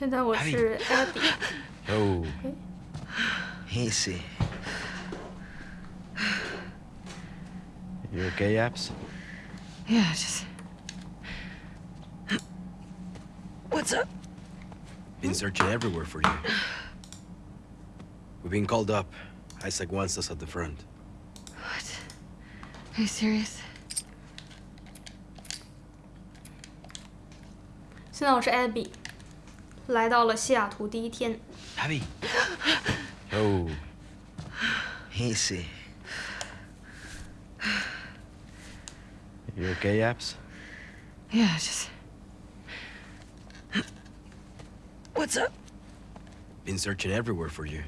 现在我是 Abby， Oh, 哎 easy. You okay, Abs? Yeah, just. What's up? Been searching everywhere for you. We've been called up. Isaac wants us at the front. What? Are you serious? 现在我是 Abby， 来到了西雅图第一天。Abby. Oh. Easy. You okay, Abs? Yeah, just... What's up? Been searching everywhere for you.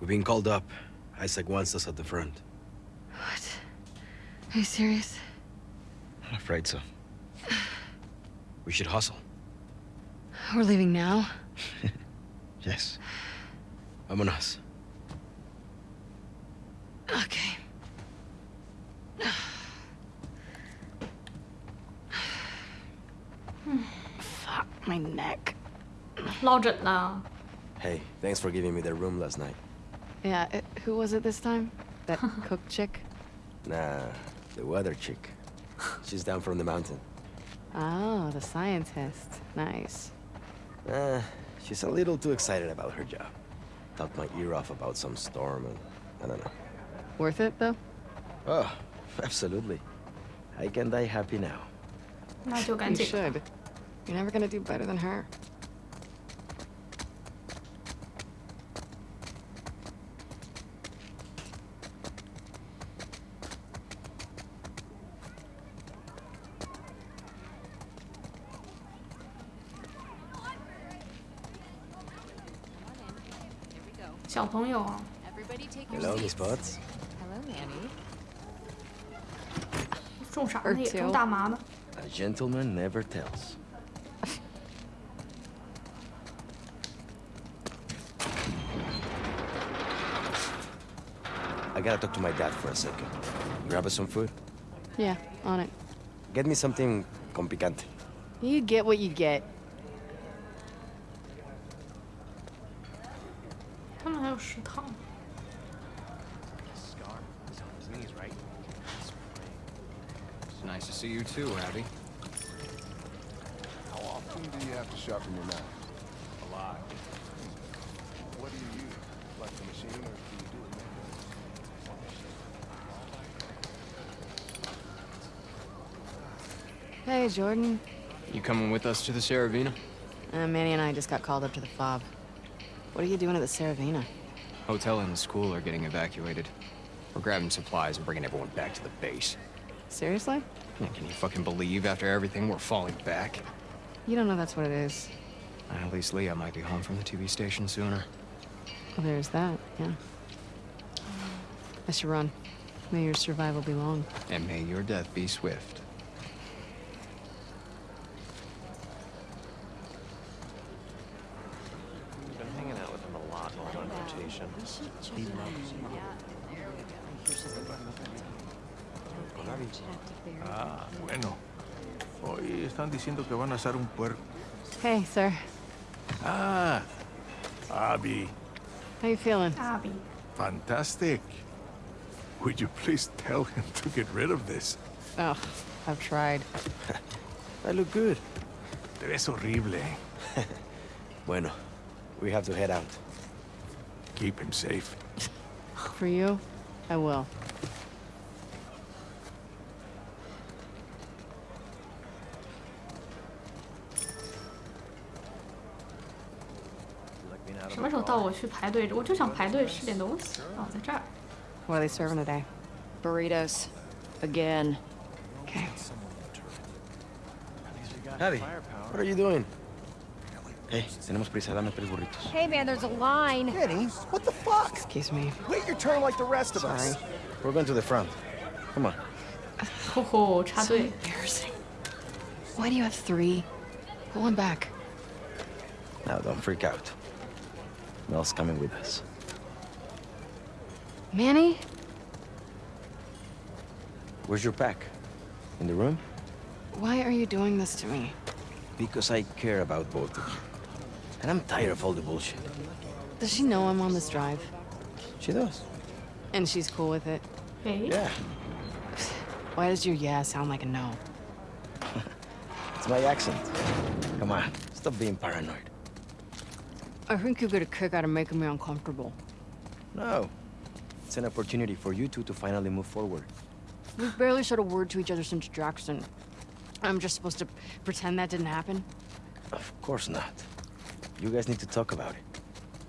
We've been called up. Isaac wants us at the front. What? Are you serious? I'm afraid so. We should hustle. We're leaving now? yes. Vamonos. Okay. Fuck my neck. Logic now. Hey, thanks for giving me the room last night. Yeah, it, who was it this time? That cook chick? Nah, the weather chick. She's down from the mountain. Oh, the scientist. Nice. Uh, she's a little too excited about her job. Talked my ear off about some storm and... I don't know. Worth it, though? Oh, absolutely. I can die happy now. Not you should. You're never gonna do better than her. 朋友啊， Everybody take your Hello, seats. Miss Potts. Hello, Manny. 种啥呢？也 Two 种大麻呢。 A gentleman never tells. I gotta talk to my dad for a second. Grab us some food. Yeah, on it. Get me something con picante. You get what you get. Nice to see you too, Abby. How often do you have to sharpen your knife? A lot. What do you use? Like the machine, or do you do it manually? Hey, Jordan. You coming with us to the Saravina? Uh, Manny and I just got called up to the fob. What are you doing at the Saravina? Hotel and the school are getting evacuated. We're grabbing supplies and bringing everyone back to the base. Seriously? Yeah, Can you fucking believe after everything we're falling back? You don't know that's what it is. At least Leah might be home from the TV station sooner. Well, there's that, yeah. I should run. May your survival be long. And may your death be swift. Been hanging out with him a lot on rotation. Ah, bueno. Hoy están diciendo que van a asar un puerco. Hey, sir. Ah, Abby, How you feeling? Abby. fantastic. Would you please tell him to get rid of this? Oh, I've tried. I look good. Te ves horrible. Bueno, we have to head out. Keep him safe. For you, I will. 去排队？我就想排队吃点东西。哦，在这儿。 What are they serving today? Burritos. Again. Okay. Abby, what are you doing? Hey, tenemos prisa. Dame tres burritos. Hey, man, there's a line. Kenny, what the fuck? Excuse me. Wait your turn like the rest of Sorry. us. We're going to the front. Come on. 吼吼，插 So 队。 embarrassing. Why do you have three? Pull one back. Now, don't freak out. Mel's coming with us. Manny? Where's your pack? In the room? Why are you doing this to me? Because I care about both of you. And I'm tired of all the bullshit. Does she know I'm on this drive? She does. And she's cool with it? Hey. Yeah. Why does your yeah sound like a no? It's my accent. Come on, stop being paranoid. I think you get a kick out of making me uncomfortable. No. It's an opportunity for you two to finally move forward. We've barely said a word to each other since Jackson. I'm just supposed to pretend that didn't happen? Of course not. You guys need to talk about it.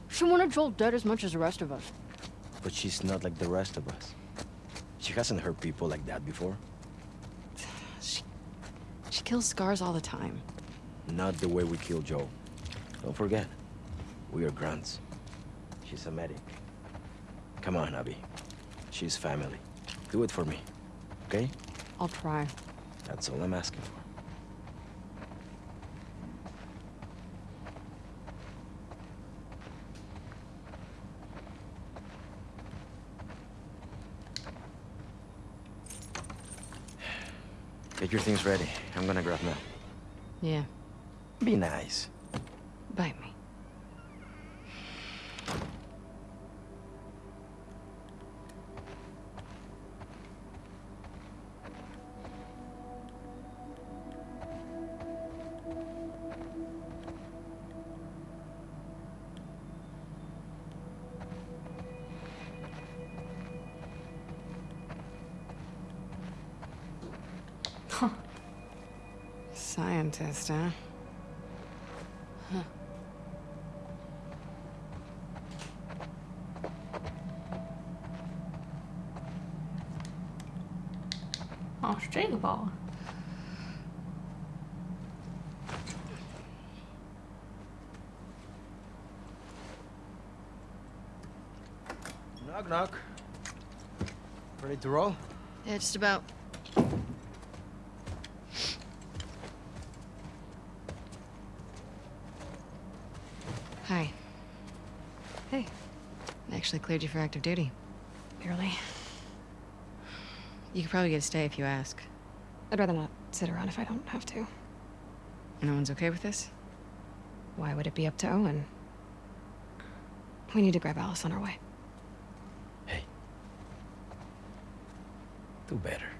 She wanted Joel dead as much as the rest of us. But she's not like the rest of us. She hasn't hurt people like that before. She... She kills scars all the time. Not the way we kill Joel. Don't forget, we are grunts. She's a medic. Come on, Abby. She's family. Do it for me, okay? I'll try. That's all I'm asking for. Get your things ready. I'm gonna grab Mel. Yeah, Be nice. bite me. next, huh? Oh, huh. Australia ball. Knock, knock. Ready to roll? Yeah, just about. Cleared you for active duty. Barely. You could probably get a stay if you ask. I'd rather not sit around if I don't have to. No one's okay with this? Why would it be up to Owen? We need to grab Alice on our way. Hey. Do better.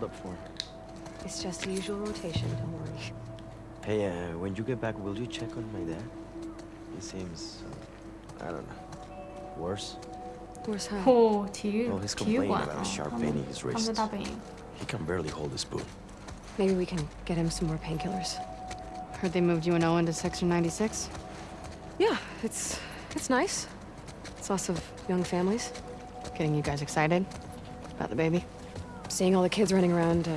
for? It's just the usual rotation, don't worry. Hey, uh, when you get back, will you check on my dad? He seems, uh, I don't know, worse? Worse how? Oh, oh well, he's complaining about a sharp pain in his wrist. He can barely hold his boot. Maybe we can get him some more painkillers. Heard they moved you and Owen to Section 96? Yeah, it's it's nice. It's lots of young families. Getting you guys excited about the baby? Seeing all the kids running around. Uh,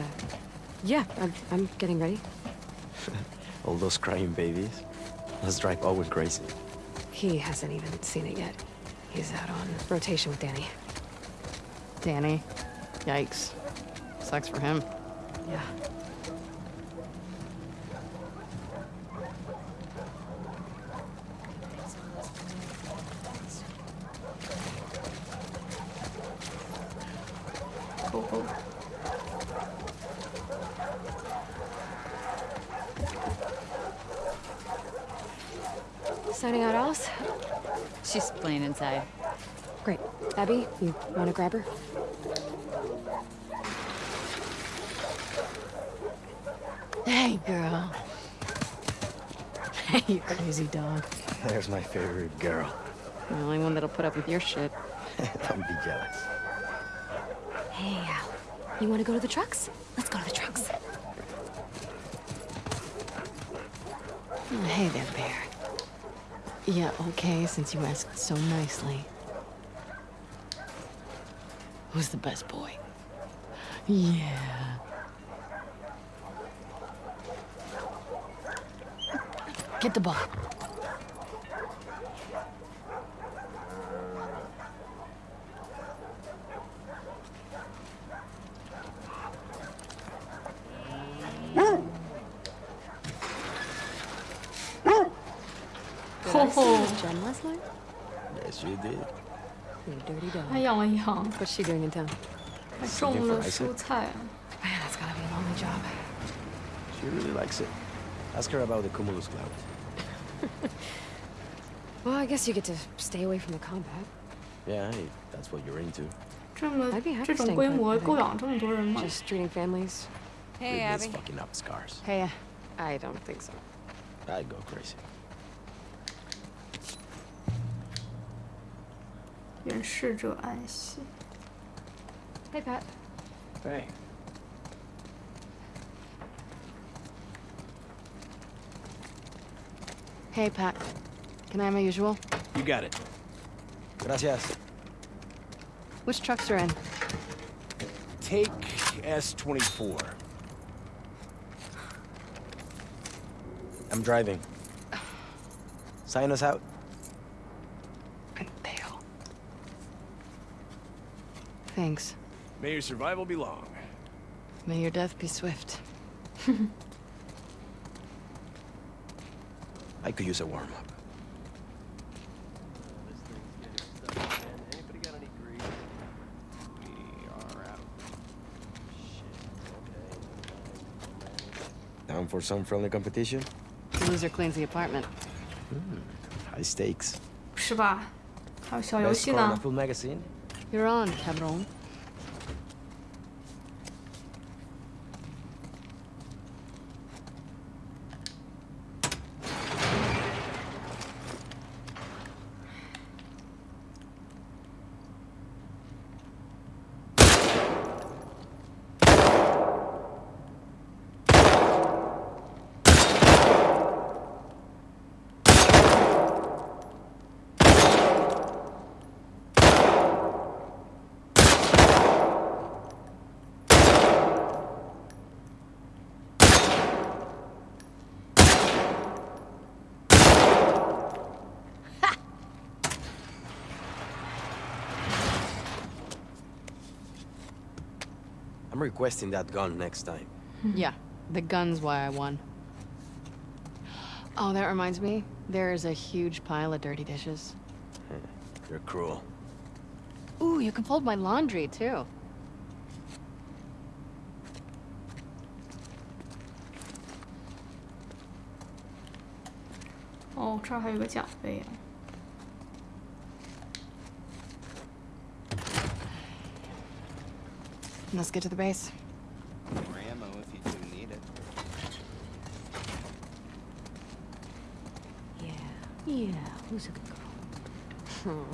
yeah, I'm, I'm getting ready. All those crying babies. Let's drive Owen crazy. He hasn't even seen it yet. He's out on rotation with Danny. Danny? Yikes. Sucks for him. Yeah. Cool, cool. Signing out, Alice? She's playing inside. Great. Abby, you want to grab her? Hey, girl. Hey, you crazy dog. There's my favorite girl. The only one that'll put up with your shit. Don't be jealous. Hey, Al. You want to go to the trucks? Let's go to the trucks. Oh, hey there, Bear. Yeah, okay, since you asked so nicely. Who's the best boy? Yeah. Get the ball. Did I see his gem last night? Yes, you did. You dirty dog. 还养了羊， What's she doing in town? 还种了蔬菜。 Man, that's gotta be a lonely job. She really likes it. Ask her about the cumulus clouds. Well, I guess you get to stay away from the combat. Yeah, hey, that's what you're into. 这么 I'd be happy 这种 staying 规 put, 模 I think. 够养这么多人吗？ Just treating families. Hey, With this Abby. fucking up scars. Hey, uh, I don't think so. I'd go crazy. 远视者暗喜。 Hey, Pat. Hey. hey, Pat. Can I have my usual? You got it. Gracias. Which trucks are in? Take S24. I'm driving. Sign us out. Thanks. May your survival be long. May your death be swift. I could use a warm up. Anybody got any grease? We are out. Down for some friendly competition? The loser cleans the apartment. High stakes. 是吧？还有小游 Best 戏 car in 呢 the。full magazine? You're on, cabron. requesting that gun next time. yeah, the gun's why I won. Oh, that reminds me. There's a huge pile of dirty dishes. You're cruel. Ooh, you can fold my laundry, too. 哦，这儿还有个奖杯啊。 Let's get to the base. More ammo if you do need it. Yeah. Yeah. Who's a good girl? Oh,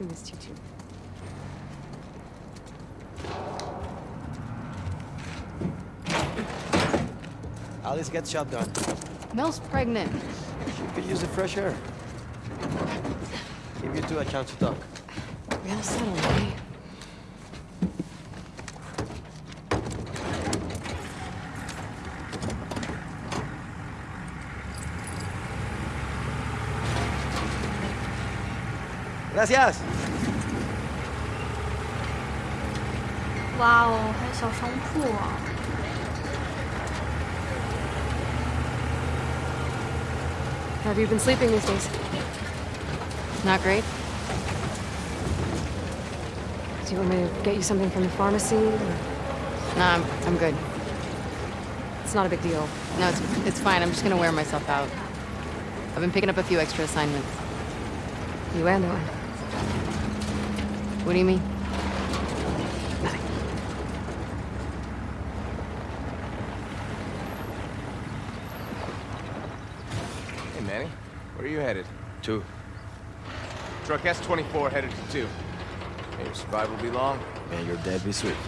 who is Choo Choo? Alice gets shotgun. Mel's pregnant. She could use the fresh air. Give you two a chance to talk. Real subtle, eh? Gracias. 哇哦，还有小商铺啊！ How have you been sleeping these days? Not great? Do you want me to get you something from the pharmacy? or- Nah, I'm, I'm good. It's not a big deal. No, it's, it's fine. I'm just gonna wear myself out. I've been picking up a few extra assignments. You and Owen. What do you mean? Nothing. Hey, Manny. Where are you headed? Two. Truck S24 headed to 2. May your survival be long. And your dead be swift.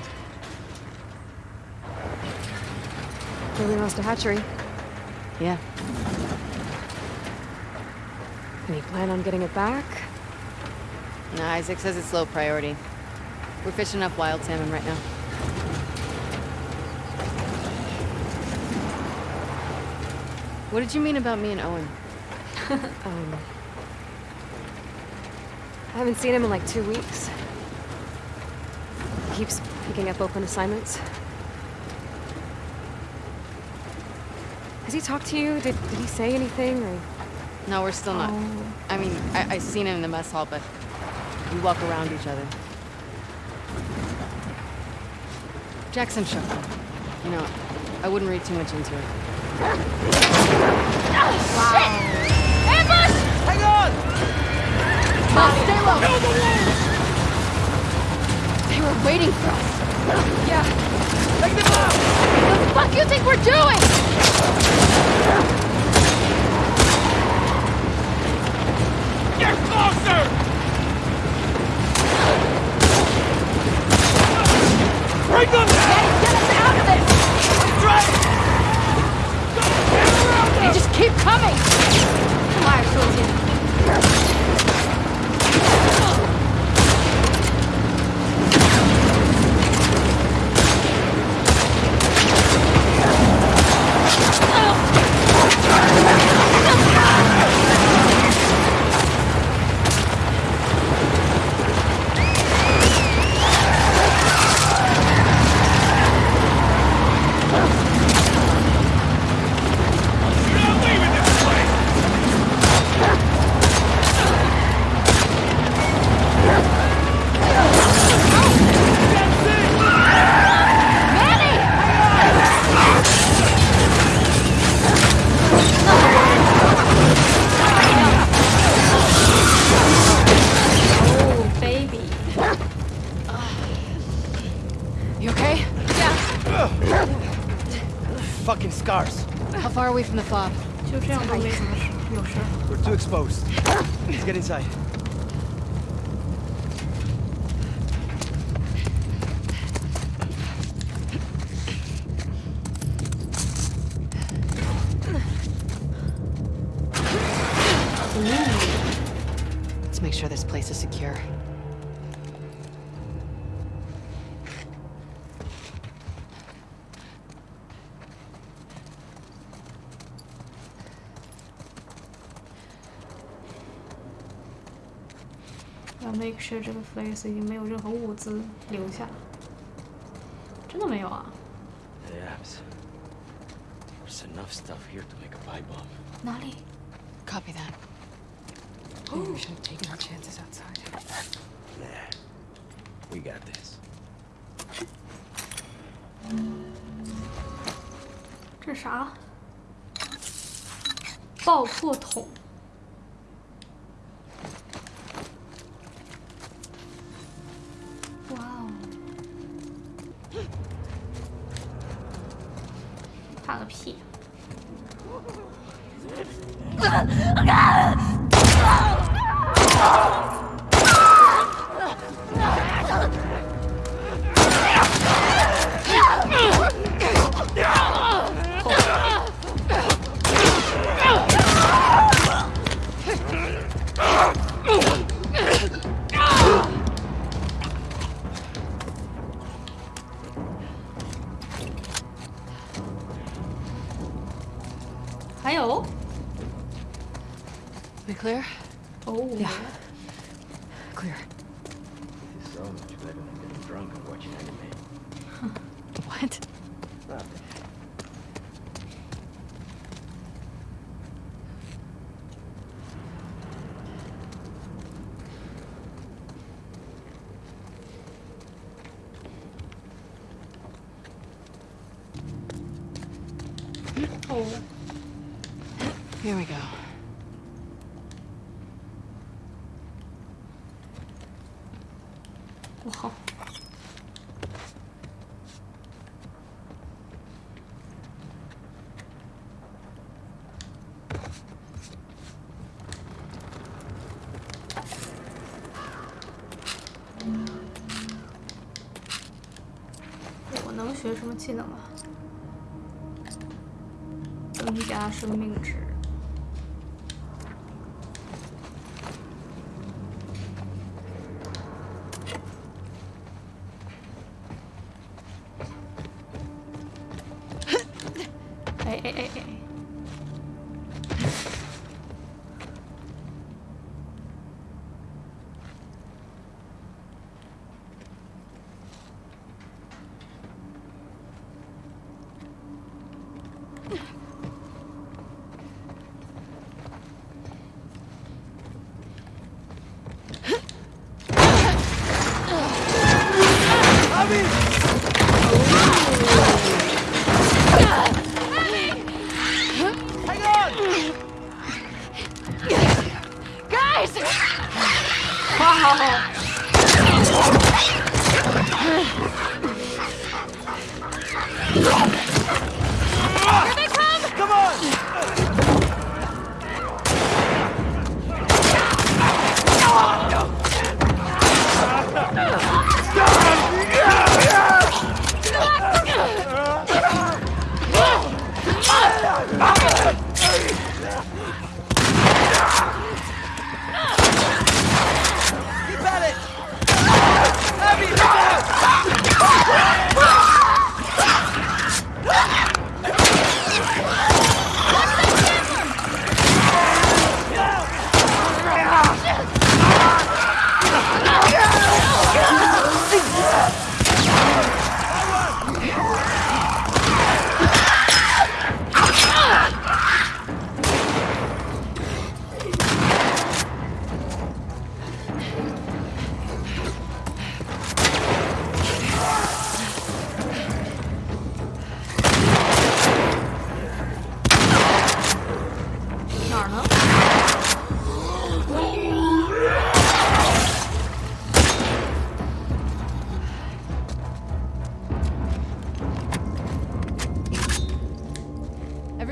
Really lost a hatchery. Yeah. Any plan on getting it back? No, Isaac says it's low priority. We're fishing up wild salmon right now. What did you mean about me and Owen? Um, I haven't seen him in like two weeks. He keeps picking up open assignments. Has he talked to you? Did, did he say anything? Or No, we're still not. Oh. I mean, I, I seen him in the mess hall, but we walk around each other. Jackson shook him. You know, I wouldn't read too much into it. Oh, shit! Amber! Hang on! stay low! They were waiting for us. Yeah! Take them out! What the fuck you think we're doing? Get closer! Bring them down! Get us out of this! Right! They just keep coming! Why, soldier? Oh! Inside. Make sure 这个 place 已经没有任何物资留下。真的没有啊？Yes. There's enough stuff here to make a pipe bomb. 哪里？Copy that. Maybe we should have taken our chances outside. Nah. We got this. 这是啥？爆破筒。怕个屁！Oh. Here we go. Wow. "我能学什么技能啊？生命值。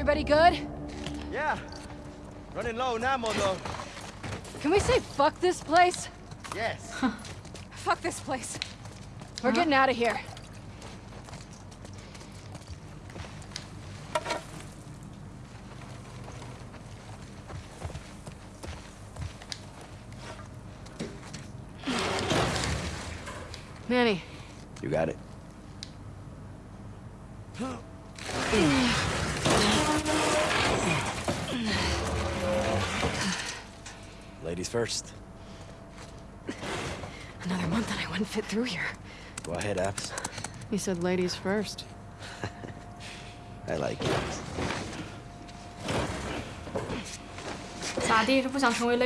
Everybody good? Yeah. Running low now, ammo, though. Can we say fuck this place? Yes. Fuck this place. We're uh-huh. getting out of here. Manny, You got it. first. Another month and I wouldn't fit through here. Go ahead, Abs. You said ladies first. I like it. 咋地是不想成为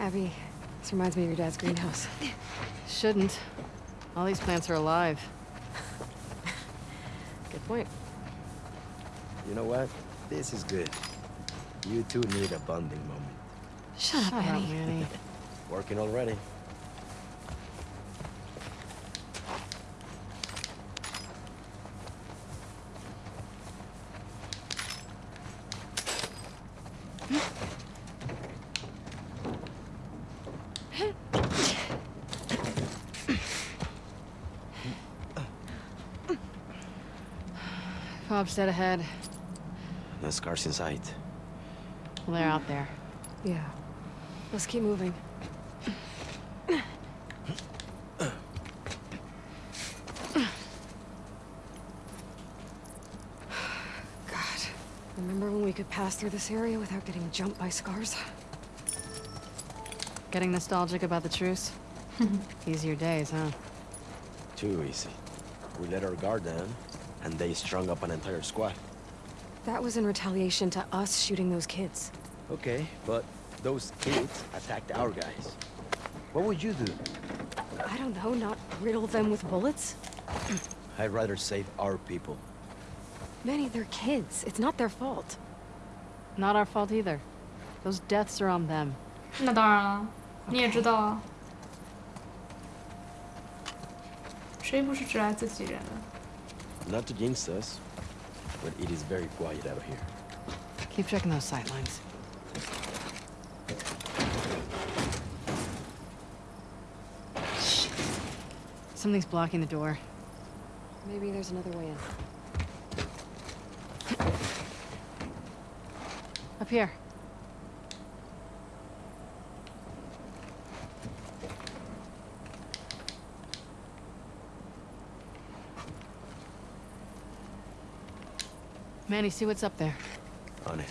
Abby, this reminds me of your dad's greenhouse. Shouldn't. All these plants are alive. Good point. You know what? This is good. You two need a bonding moment. Shut, Shut up, up, Annie. Manny. Working already. Bob's dead ahead. No scars in sight. Well, they're out there. Yeah. Let's keep moving. God. Remember when we could pass through this area without getting jumped by scars? Getting nostalgic about the truce? Easier days, huh? Too easy. We let our guard down, and they strung up an entire squad. That was in retaliation to us shooting those kids. Okay, but those kids attacked our guys. What would you do? I don't know, not riddle them with bullets? I'd rather save our people. Manny, they're kids. It's not their fault. Not our fault either. Those deaths are on them. 那当然了，你也知道啊。谁不是只爱自己人？Not to against us, but it is very quiet out here. Keep checking those sightlines. Something's blocking the door. Maybe there's another way in. Up here. Manny, see what's up there. On it.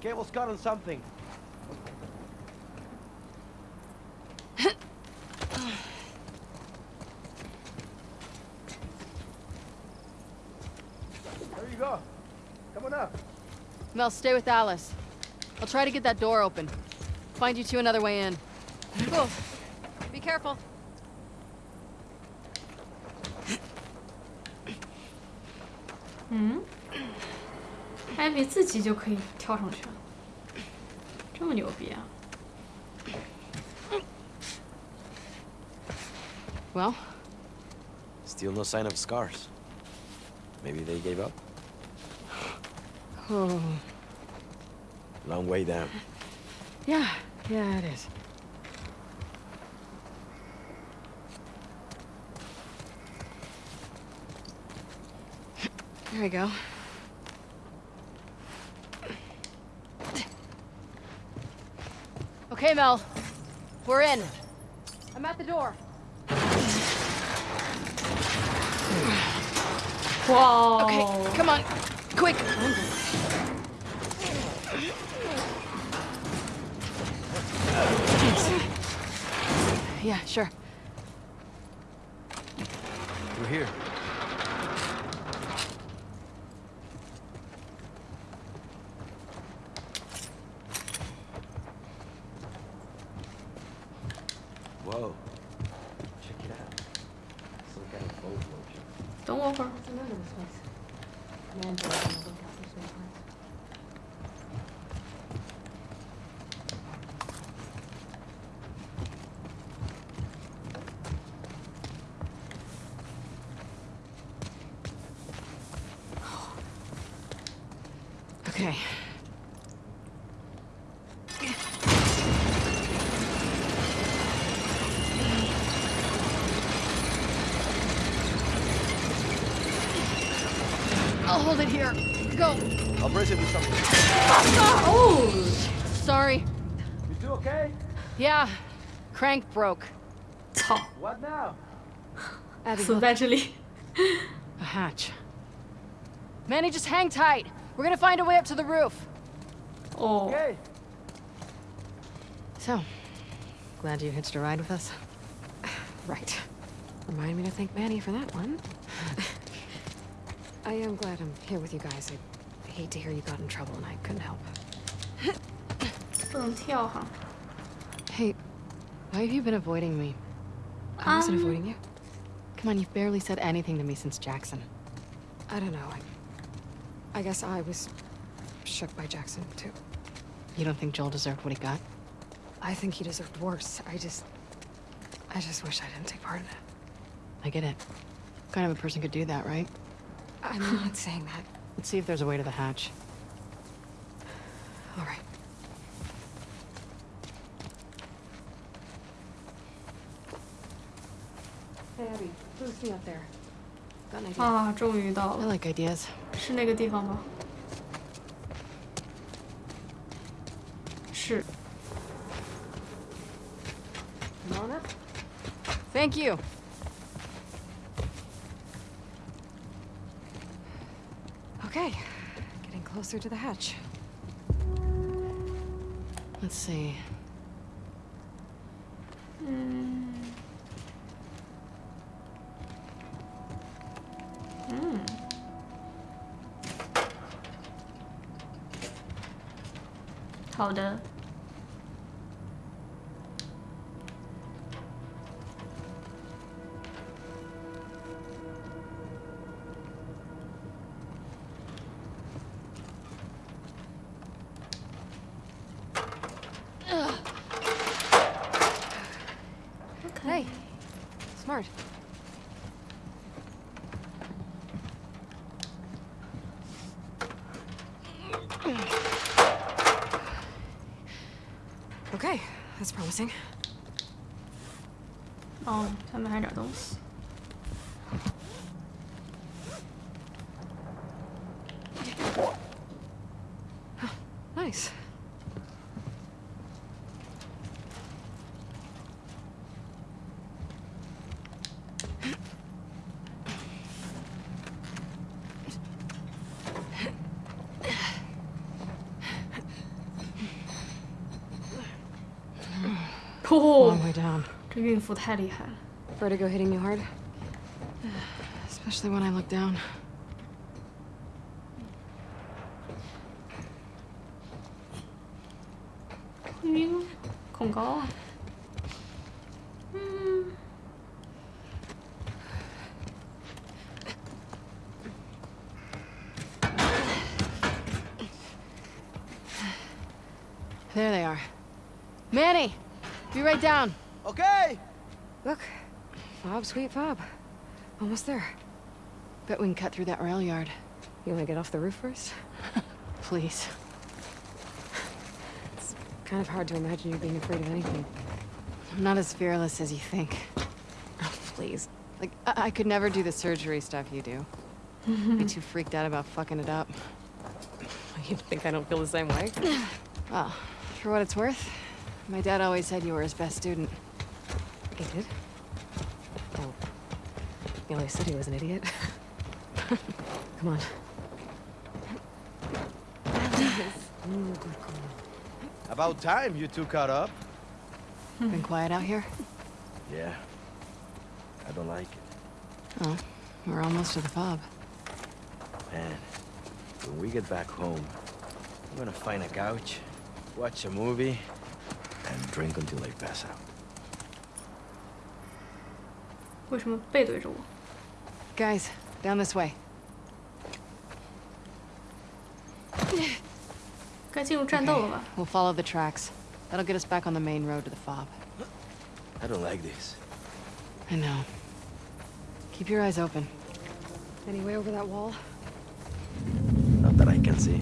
Cable's cut on something. there you go. Come on up. Mel, stay with Alice. I'll try to get that door open. Find you two another way in. Cool. Be careful. 嗯，艾比自己就可以跳上去了，这么牛逼啊！ Well, Still no sign of scars. Maybe they gave up? oh, Long way down. yeah, yeah, it is. There we go. Okay, Mel. We're in. I'm at the door. 哇哦 Okay, come on. Quick. Yeah, sure. hold it here. Go. I'll brace it with something. Oh! Sorry. You do okay? Yeah. Crank broke. What now? So eventually. a hatch. Manny, just hang tight. We're gonna find a way up to the roof. Oh. Okay. So, glad you hitched a ride with us. Right. Remind me to thank Manny for that one. I am glad I'm here with you guys. I hate to hear you got in trouble and I couldn't help. 不能跳哈。 Hey, why have you been avoiding me? I wasn't Um, avoiding you. Come on, you've barely said anything to me since Jackson. I don't know. I, I guess I was shook by Jackson, too. You don't think Joel deserved what he got? I think he deserved worse. I just... I just wish I didn't take part in it. I get it. What kind of a person could do that, right? I'm not saying that. Let's see if there's a way to the hatch. All right. Hey, Abby, who's me up there? Got an idea. 啊，终于到 I 了， like ideas. 是那个地方吗？是。 Come on up. Thank you. Okay, getting closer to the hatch. Let's see. Hmm. Hmm. Hold up. Nice. Long way down. Could have even. Vertigo hitting you hard? Especially when I look down. Hmm. There they are. Manny, be right down. Okay. Look, Bob, sweet Bob. Almost there. Bet we can cut through that rail yard. You want to get off the roof first? Please. Kind of hard to imagine you being afraid of anything. I'm not as fearless as you think. Oh, please. Like, I, I could never do the surgery stuff you do. Be too freaked out about fucking it up. You think I don't feel the same way? Well, for what it's worth, my dad always said you were his best student. He did? Oh. He always said he was an idiot. Come on. About time you two caught up. Been quiet out here? Yeah. I don't like it. Oh, we're almost to the fob. Man, when we get back home, I'm gonna find a couch, watch a movie, and drink until I pass out. 为什么背对着我？ Guys, Down this way. 该进入战斗了吧？ We'll follow the tracks. That'll get us back on the main road to the fob. I don't like this. I know. Keep your eyes open. Any way over that wall? Not that I can see.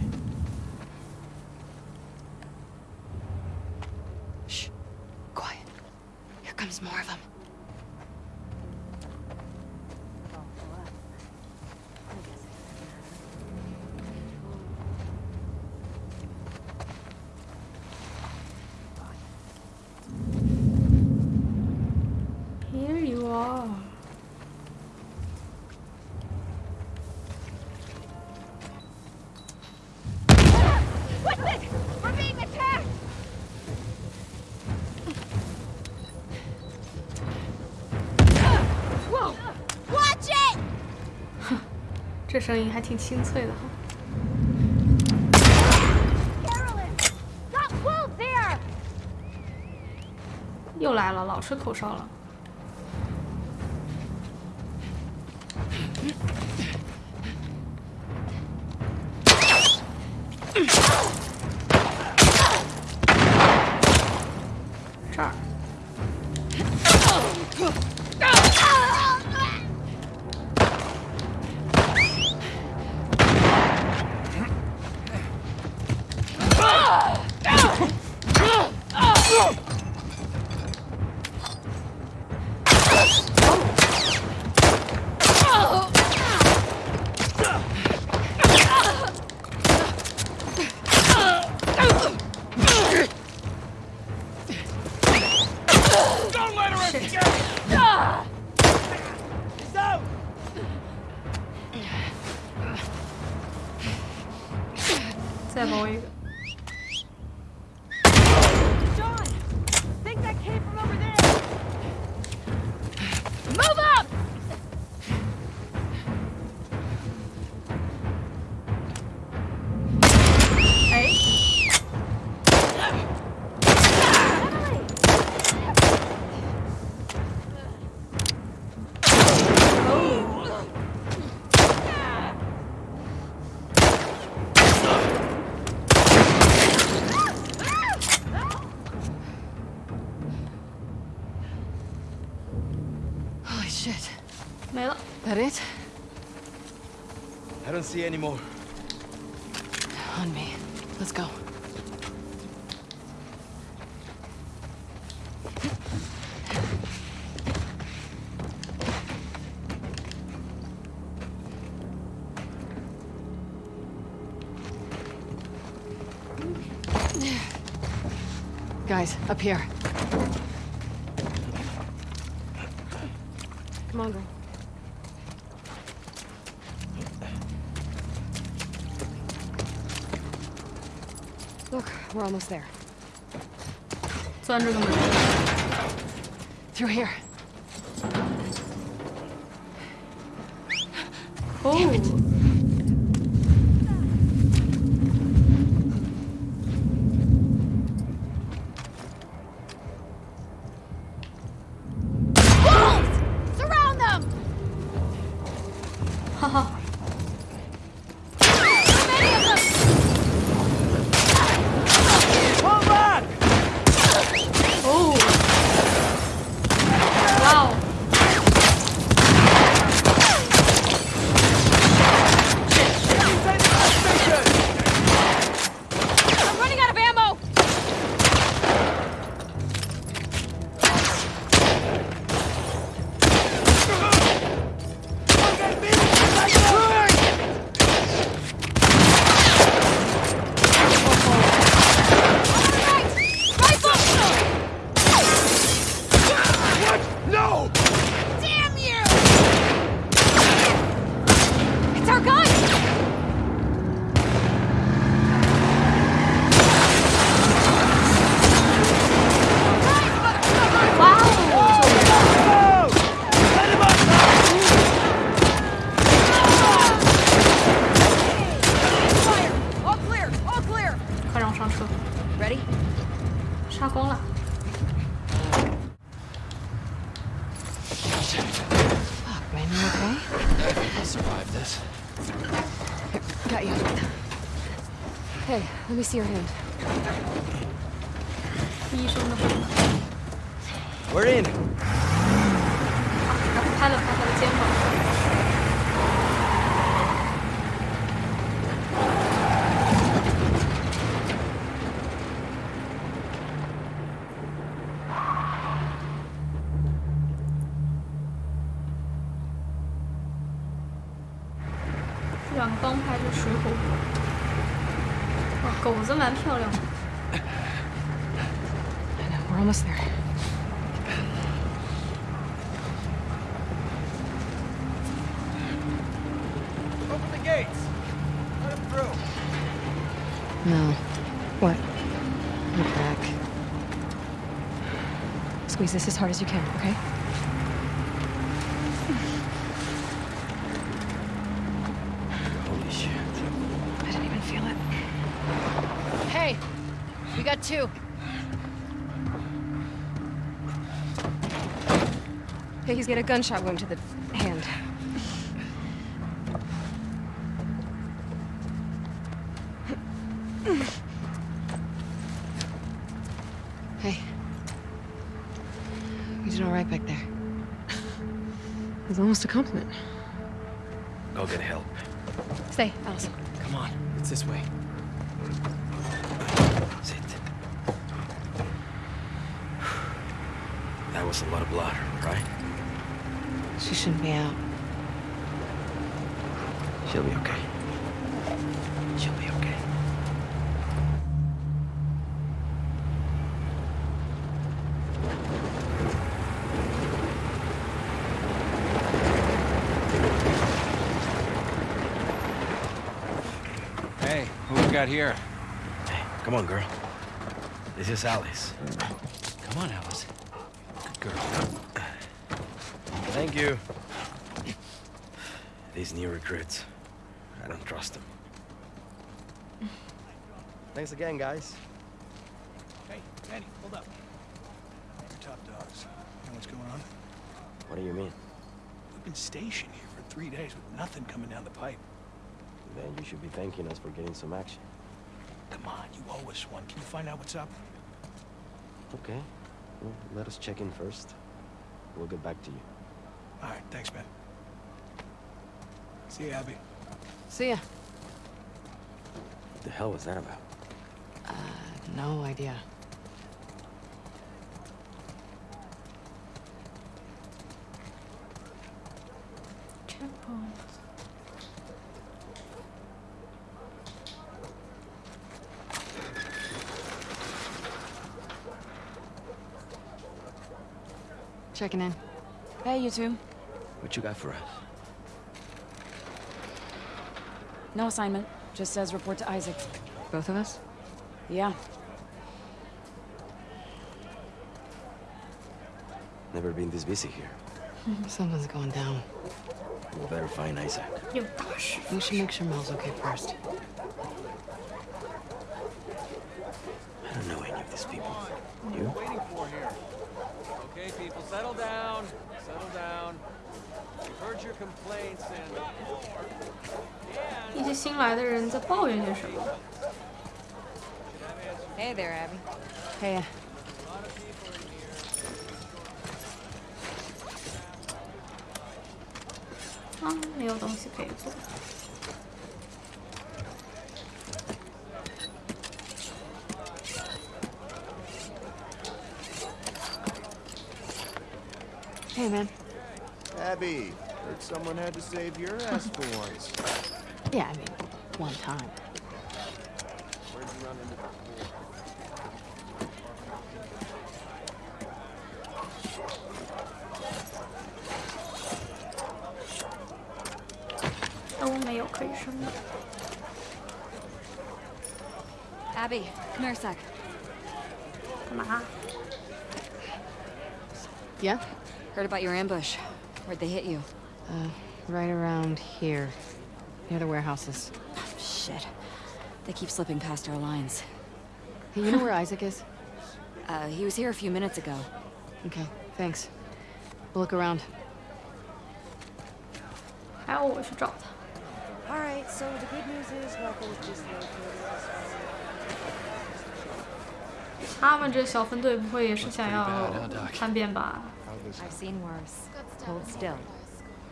声音还挺清脆的哈。又来了，老吹口哨了。See any more. On me. Let's go. Guys, up here. We're almost there. It's under the moon. Through here. Oh. Me see your hand. 子蛮漂亮的。 I know, we're almost there. Open the gates. Let him through. No. What? Your back. Squeeze this as hard as you can, okay? Gunshot wound to the hand. Hey. You did all right back there. It was almost a compliment. Go get help. Stay, Alice. Come on, it's this way. Sit. That was a lot of blood, right? She shouldn't be out. She'll be okay. She'll be okay. Hey, who we got here? Hey, come on, girl. This is Alice. Come on, Alice. Good girl. Thank you. These new recruits, I don't trust them. Thanks again, guys. Hey, Danny, hold up. You're top dogs. You know what's going on? What do you mean? We've been stationed here for three days with nothing coming down the pipe. Then you should be thanking us for getting some action. Come on, you owe us one. Can you find out what's up? Okay. Well, let us check in first. We'll get back to you. All right, thanks, man. See you, Abby. See ya. What the hell was that about? Uh, no idea. Checkpoint. Checking in. Hey, you two. What you got for us? No assignment. Just says report to Isaac. Both of us? Yeah. Never been this busy here. Something's going down. We better find Isaac. 有大师。 We should make sure Mel's okay first. I don't know any of these people. You? Waiting for here. Okay, people, settle down. Settle down. We've heard your complaints and. 一些新来的人在抱怨些什么？ Hey there, Abby. Hey. Ah, eu dou um secreto. Hey, man. Abby, heard someone had to save your ass for once. Yeah, I mean, one time. Nursek. Omaha. Yeah? Heard about your ambush. Where'd they hit you? Uh, right around here. Near the warehouses. Oh, shit. They keep slipping past our lines. Hey, you know where Isaac is? Uh, he was here a few minutes ago. Okay, thanks. We'll look around. Ow, I should drop. Alright, so the good news is just located 他们这小分队不会也是想要叛变吧？ How this I've seen worse. Hold still.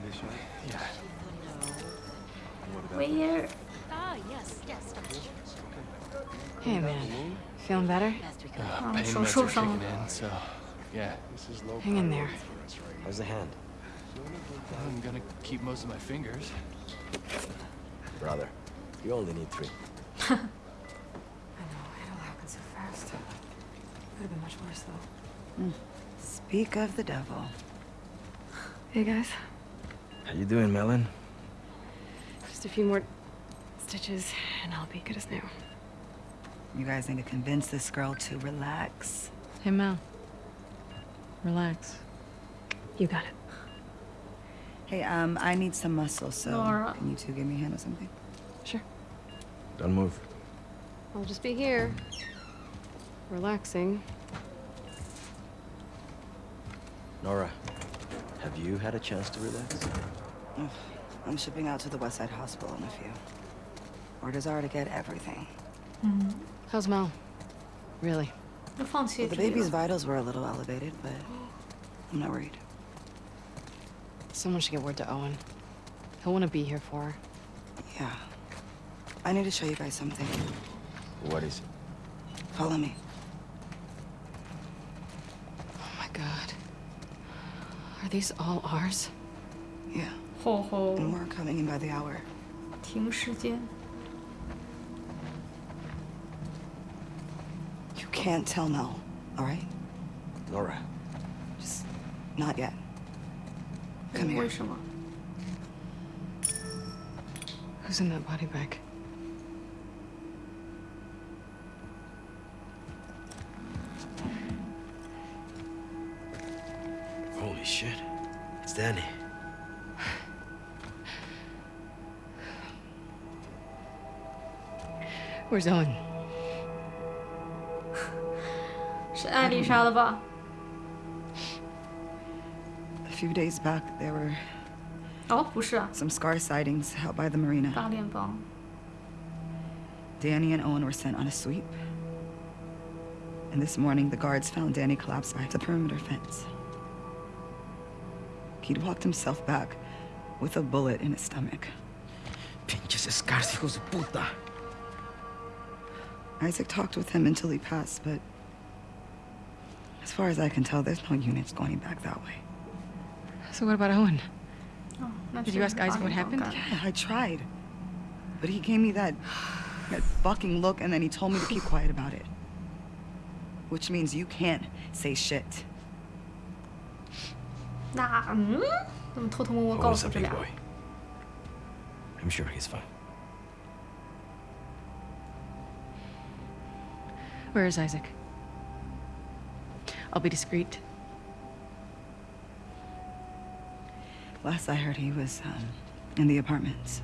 this year? Where? Ah, yes, yes. Hey, man. Feeling better? 啊， Pain 手 meds 受 are 伤 kicking 了。 in, so yeah, This is low Hang in there. priority for us right How's the hand? I'm gonna keep most of my fingers. Brother, you only need three. Could have been much worse, though. Speak of the devil. Hey, guys. How you doing, Melon? Just a few more stitches, and I'll be good as new. You guys need to convince this girl to relax. Hey, Mel. Relax. You got it. Hey, um, I need some muscle, so Nora. can you two give me a hand or something? Sure. Don't move. I'll just be here. Relaxing. Nora, have you had a chance to relax? I'm shipping out to the Westside Hospital in a few. Orders are to get everything. Mm -hmm. How's Mel? Really? Well, the baby's vitals were a little elevated, but I'm not worried. Someone should get word to Owen. He'll want to be here for her. Yeah. I need to show you guys something. What is it? Follow me. god. Are these all ours? Yeah. 吼吼， And more coming in by the hour. 停时间。 You can't tell Mel, all right? Nora, Just not yet. Come here. 为什么？ Who's in that body bag? It's Danny. Where's Owen? 是艾丽莎的吧？ A few days back, there were 哦，不是啊， some scar sightings out by the marina. 大联邦。 Danny and Owen were sent on a sweep. And this morning, the guards found Danny collapsed by the perimeter fence. he'd walked himself back with a bullet in his stomach. Pinches escars, hijos de puta. Isaac talked with him until he passed, but as far as I can tell, there's no units going back that way. So what about Owen? Oh, Did sure you ask Isaac what happened? Yeah, I tried. But he gave me that, that fucking look and then he told me to keep quiet about it. Which means you can't say shit 那嗯，怎么偷偷摸摸告 Owen's 诉 a 这 big 俩？ boy. I'm sure he's fine. Where is Isaac? I'll be discreet. Last I heard, he was um, in the apartments.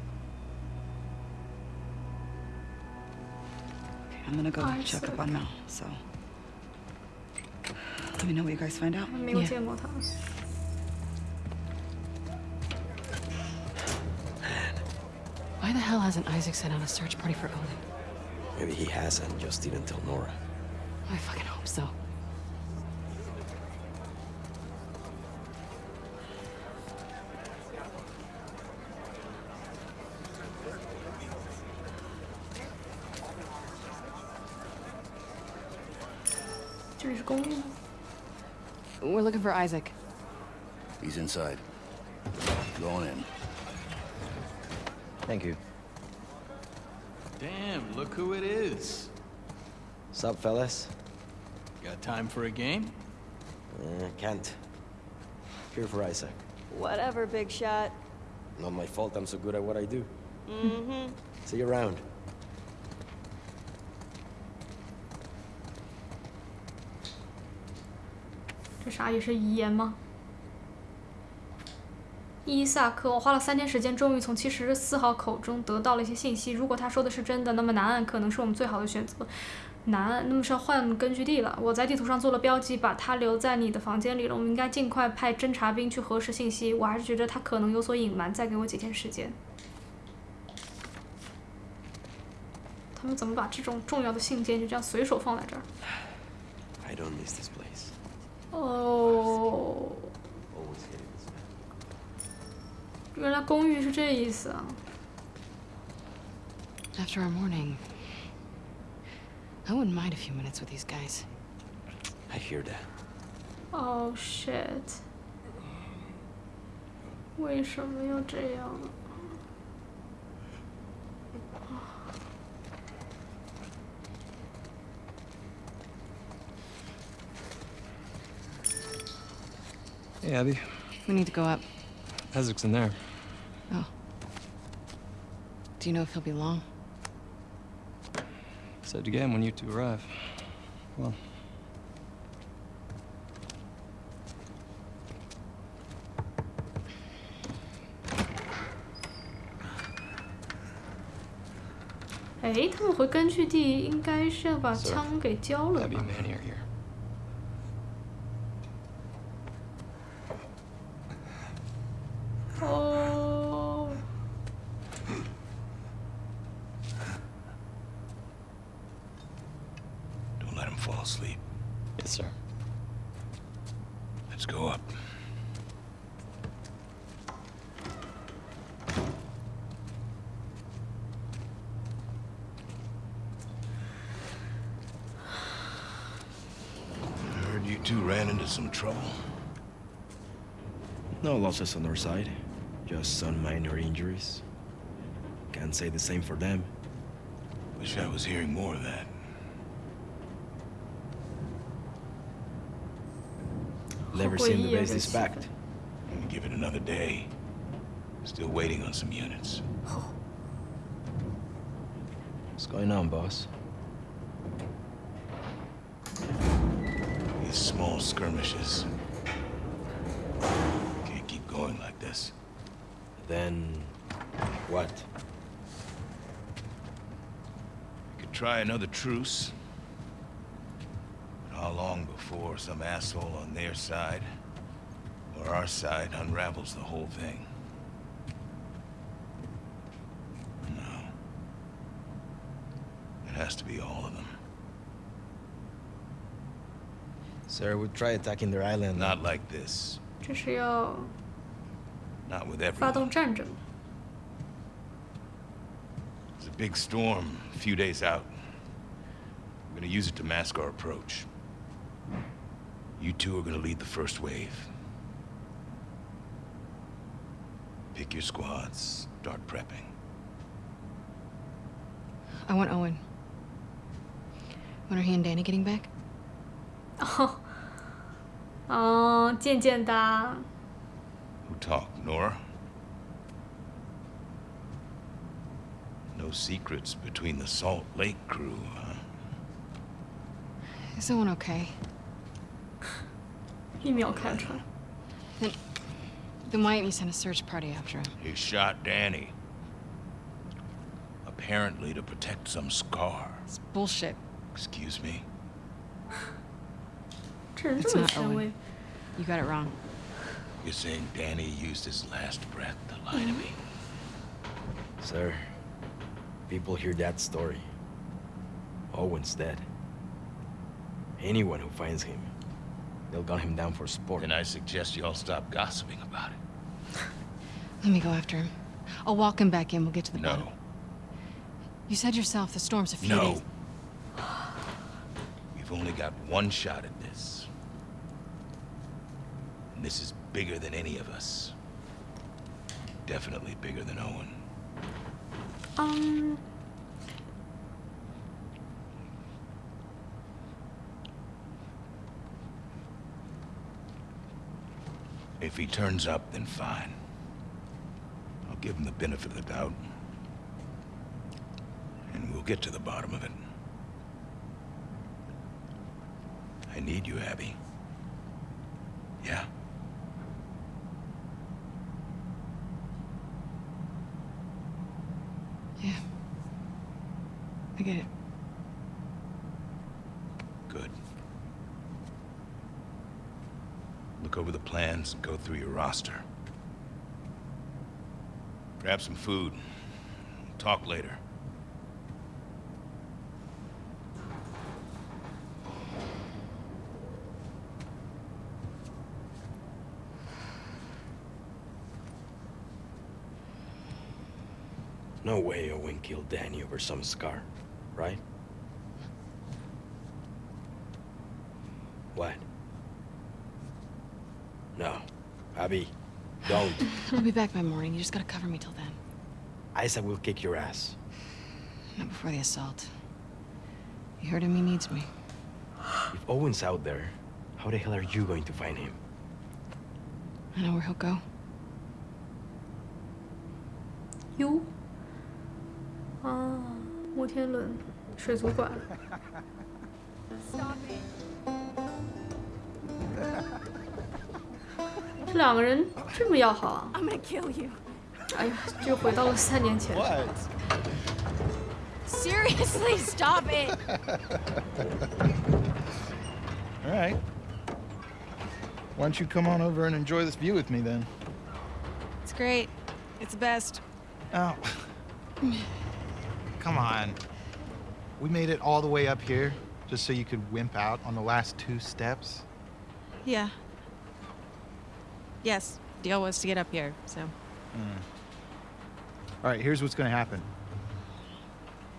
Okay, I'm gonna go check up on Mel, so. Let me know what you guys find out. 没有 Yeah. the hell hasn't Isaac sent out a search party for Owen? Maybe he has and just didn't tell Nora. I fucking hope so. We're looking for Isaac. He's inside. Going in. Thank you. Damn, look who it is. Sup, fellas? Got time for a game? Uh, can't. Here for Isaac. Whatever, big shot. Not my fault I'm so good at what I do. Mm-hmm. See you around. 这啥也是遗言吗？ 伊萨克，我花了三天时间，终于从七十四号口中得到了一些信息。如果他说的是真的，那么南岸可能是我们最好的选择。南岸，那么是要换根据地了。我在地图上做了标记，把他留在你的房间里了。我们应该尽快派侦察兵去核实信息。我还是觉得他可能有所隐瞒，再给我几天时间。他们怎么把这种重要的信件就这样随手放在这儿？I don't miss this place. 哦，原来公寓是这意思啊！ After our morning, I wouldn't mind a few minutes with these guys. I hear that. Oh shit！为什么要这样？ Hey, Abby. We need to go up. Isaac's in there. Oh. Do you know if he'll be long? Said again when you two arrive. Well. So, losses on our side, just some minor injuries. Can't say the same for them. Wish I was hearing more of that. Never seen the base this packed. Give it another day. Still waiting on some units. What's going on, boss? These small skirmishes Then... what? Could try another truce. But how long before some asshole on their side or our side unravels the whole thing? No. It has to be all of them. Sir, we try attacking their island. Not like this. 这是要 Not with 发动 everyone. 战争。 There's a big storm a few days out. We're gonna use it to mask our approach. You two are gonna lead the first wave. Pick your squads, start prepping. I want Owen. When are he and Danny getting back? 哦，哦，渐渐的， Who talked, Nora? No secrets between the Salt Lake crew, huh? Is Owen okay? 一秒看穿。 Then, then why didn't you send a search party after him? He shot Danny. Apparently to protect some scar. It's bullshit. Excuse me? 这人 It's 这么 not 前 Owen. 卫， You got it wrong. You're saying Danny used his last breath to lie to me? Sir, people hear that story. Owen's dead. Anyone who finds him, they'll gun him down for sport. Then I suggest you all stop gossiping about it. Let me go after him. I'll walk him back in. We'll get to the bottom. No. You said yourself the storm's a few No. days. We've only got one shot at this. And this is bigger than any of us. Definitely bigger than Owen. Um, 嗯，If he turns up, then fine. I'll give him the benefit of the doubt. And we'll get to the bottom of it. I need you, Abby. Yeah? get it. Good. Look over the plans and go through your roster. Grab some food. We'll talk later. No way Owen killed Danny or some scar right? What? No. Abby, don't. I'll be back by morning. You just gotta cover me till then. Isa will kick your ass. Not before the assault. You heard him, he needs me. If Owen's out there, how the hell are you going to find him? I know where he'll go. You 天轮、水族馆。这两个人这么要好啊！ I'm gonna kill you. 哎呀，就回到了三年前。 Seriously, stop it! All right. Why don't you come on over and enjoy this view with me then? It's great. It's the best. Oh. Come on. We made it all the way up here just so you could wimp out on the last two steps. Yeah. Yes, deal was to get up here, so. Hmm. All right, here's what's gonna happen.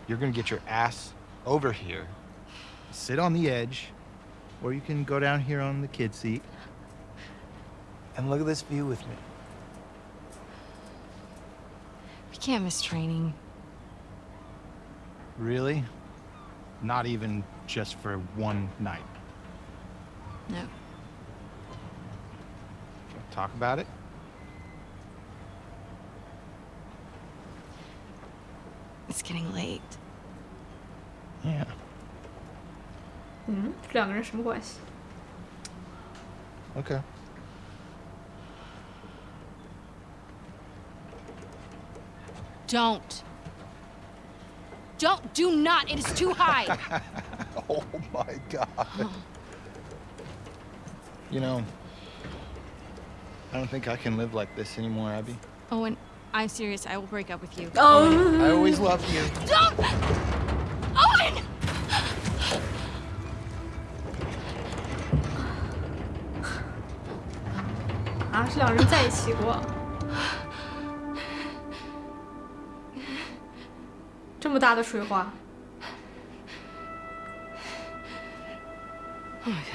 You're gonna get your ass over here, sit on the edge, or you can go down here on the kid seat and look at this view with me. We can't miss training. Really? Not even just for one night? No. Talk about it? It's getting late. Yeah. Mm -hmm. Okay. Don't. Don't. Do not. It is too high. oh my god. You know, I don't think I can live like this anymore, Abby. Owen, I'm serious. I will break up with you. Oh. I always loved you. Don't! Owen! 啊，这两人在一起过。 么大的水花，Oh my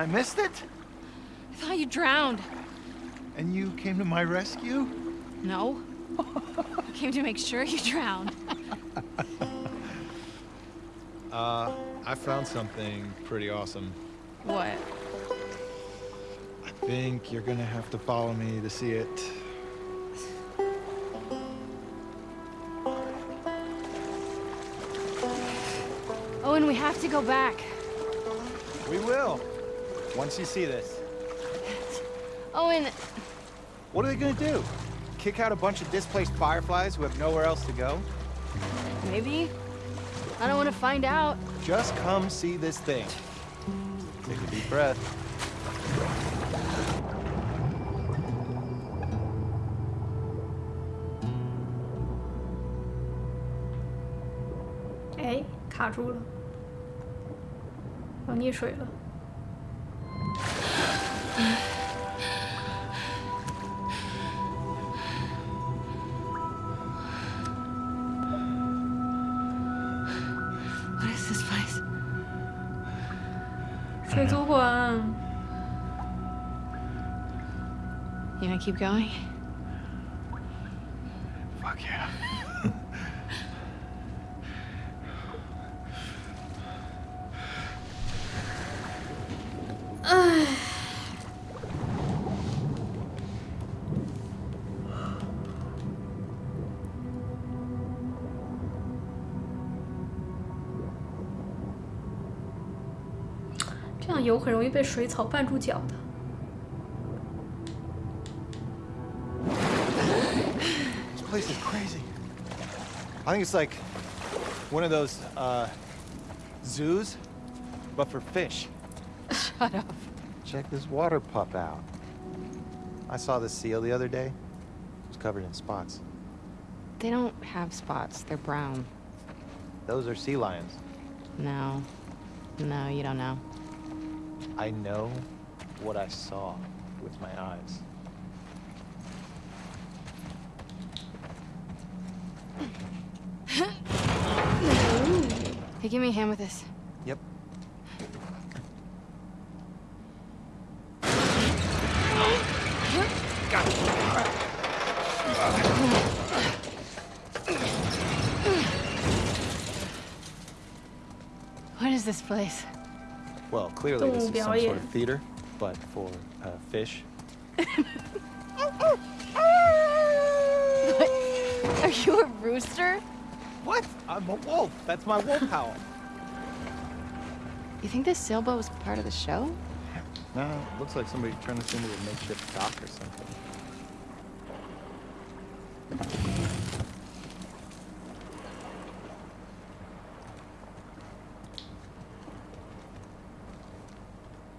I missed it? I thought you drowned. And you came to my rescue? No. I came to make sure you drowned. Uh, I found something pretty awesome. What? I think you're gonna have to follow me to see it. Owen, we have to go back. We will. Once you see this. Owen, What are they gonna do? Kick out a bunch of displaced fireflies who have nowhere else to go? maybe? I don't want to find out. Just come see this thing. Take a deep breath. "哎，卡住了，要溺水了。 keep going. Fuck yeah. 这样游很容易被水草绊住脚的。I think it's like one of those uh, zoos, but for fish. Shut up. Check this water pup out. I saw this seal the other day. It was covered in spots. They don't have spots. They're brown. Those are sea lions. No. No, you don't know. I know what I saw with my eyes. Hey, give me a hand with this. Yep. What is this place? Well, clearly this is some sort of theater, but for uh, fish. what? Are you a rooster? What? I'm a wolf. That's my wolf howl. You think this sailboat was part of the show? No, looks like somebody turned this into a makeshift dock or something.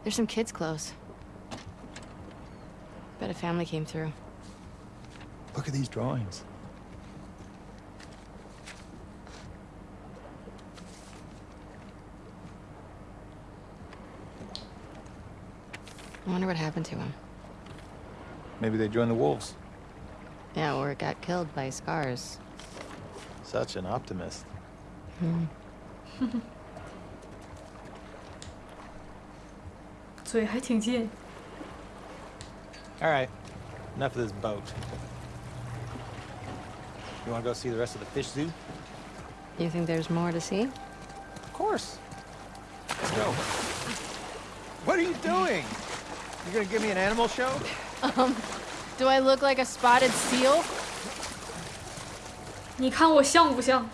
There's some kids' clothes. Bet a family came through. Look at these drawings. I wonder what happened to him. Maybe they joined the wolves. Yeah, or got killed by scars. Such an optimist. Hmm. Alright, enough of this boat. You want to go see the rest of the fish zoo? You think there's more to see? Of course. Let's go. What are you doing? You gonna give me an animal show? Um, do I look like a spotted seal? 你看我像不像？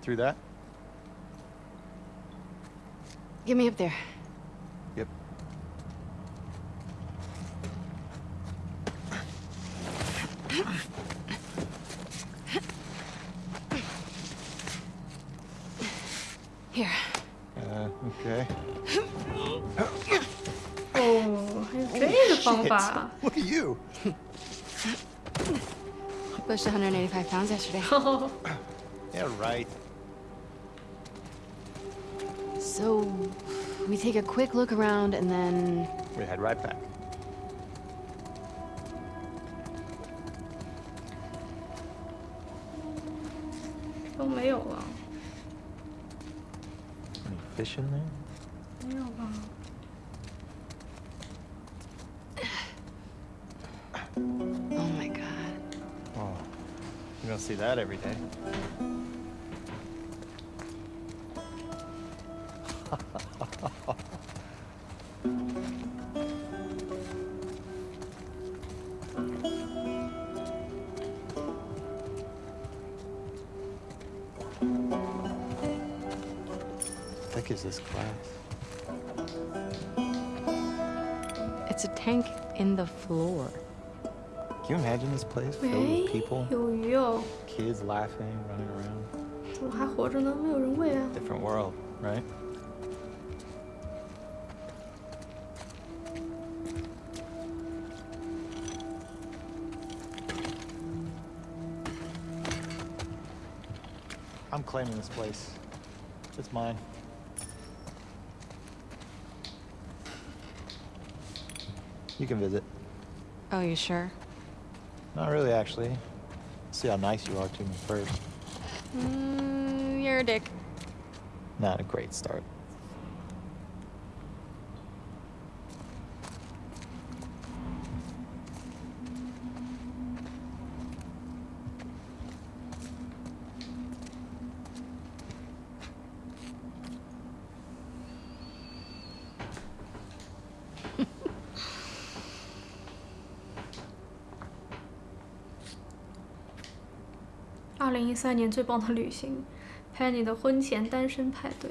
get through that? Get me up there. Yep. Here. Uh, okay. Oh, it's beautiful. Look at you. Pushed 185 pounds yesterday. yeah, right. We take a quick look around and then... We head right back. Any fish in there? Oh my god. Oh, you don't see that every day. place filled 喂 with people, 有鱼哦， kids laughing, running around? 怎么还活着呢？没有人喂啊。 Different world, right? I'm claiming this place. It's mine. You can visit. Oh, you sure? Not really, actually. See how nice you are to me first. Mm, you're a dick. Not a great start. 三年最棒的旅行，Penny 的婚前单身派对。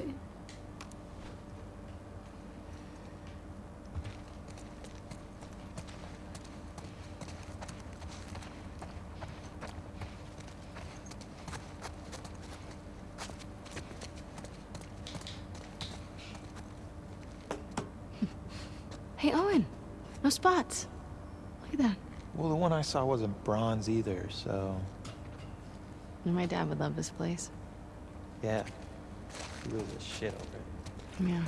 Hey, Owen. No spots. Look at that. Well, the one I saw wasn't bronze either, so... My dad would love this place. Yeah. He loses his shit over it. Yeah.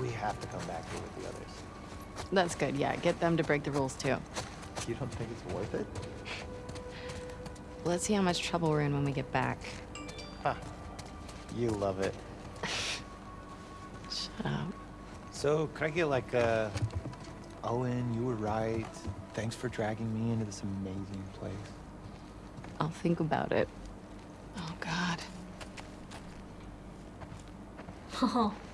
We have to come back here with the others. That's good, yeah. Get them to break the rules, too. You don't think it's worth it? Let's see how much trouble we're in when we get back. Huh. You love it. Shut up. So, could I get like a... Owen, you were right. Thanks for dragging me into this amazing place. I'll think about it. Oh, God. 哦，oh.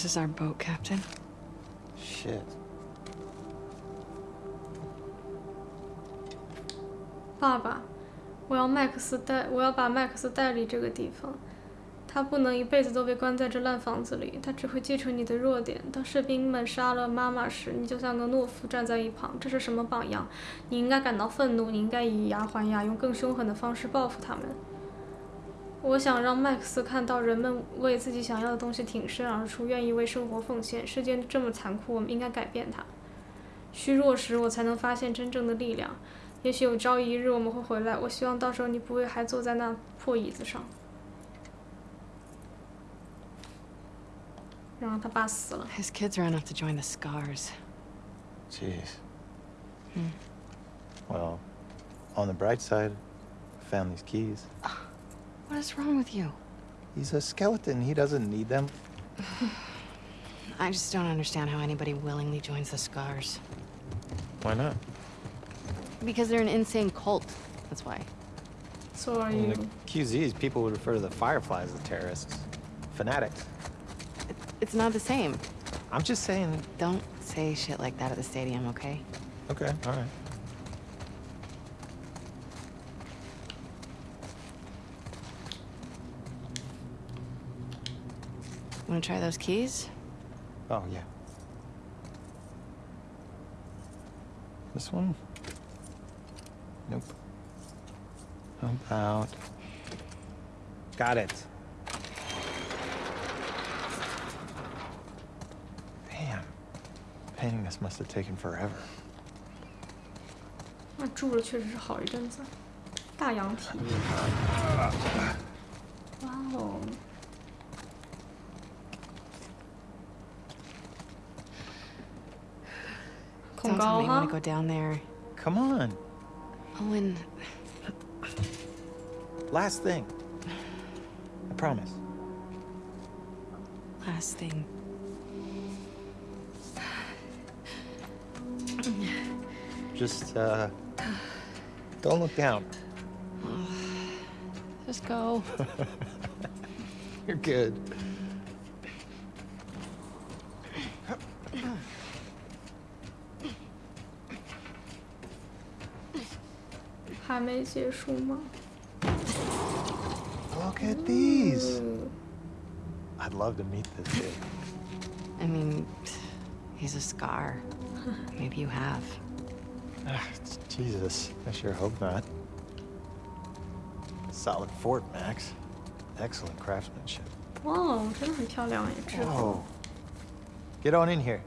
This is our boat, Captain. Shit. 爸爸，我要麦克斯带，我要把麦克斯带离这个地方。他不能一辈子都被关在这烂房子里，他只会继承你的弱点。当士兵们杀了妈妈时，你就像个懦夫站在一旁，这是什么榜样？你应该感到愤怒，你应该以牙还牙，用更凶狠的方式报复他们。我想让麦克斯看到人们为自己想要的东西挺身而出，愿意为生活奉献。世界这么残酷，我们应该改变它。虚弱时，我才能发现真正的力量。也许有朝一日我们会回来，我希望到时候你不会还坐在那破椅子上。然后他爸死了。His kids are enough to join the Scars. Jeez. Hmm. Well, on the bright side, found these keys. What is wrong with you? He's a skeleton. He doesn't need them. I just don't understand how anybody willingly joins the Scars. Why not? Because they're an insane cult. That's why. So are you... In you? the QZs, people would refer to the Fireflies as terrorists. Fanatics. It's not the same. I'm just saying... Don't say shit like that at the stadium, okay? Okay, all right. Wanna try those keys? Oh, yeah. This one? Nope. How about... Got it. Damn. Painting this must have taken forever. 那住了确实是好一阵子。大羊蹄。哇哦！ go, huh? want to go down there. Come on. Oh, Owen. Last thing. I promise. Last thing. Just, uh, don't look down. Just go. You're good. 还没结束吗？ Look at these. I'd love to meet this kid. I mean, he's a scar. Maybe you have. Ah, Jesus, I sure hope not. Solid fort, Max. Excellent craftsmanship. 哇哦，真的很漂亮哎，制服。 Whoa. Get on in here.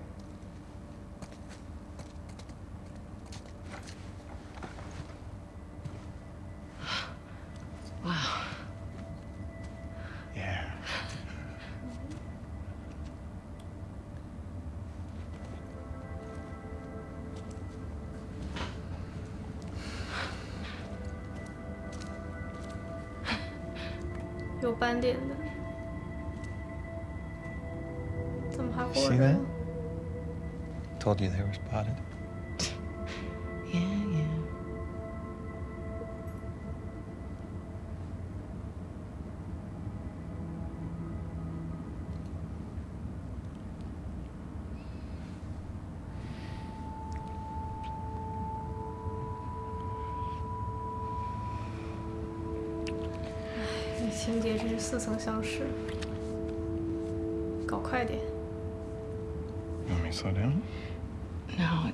Slow down? No,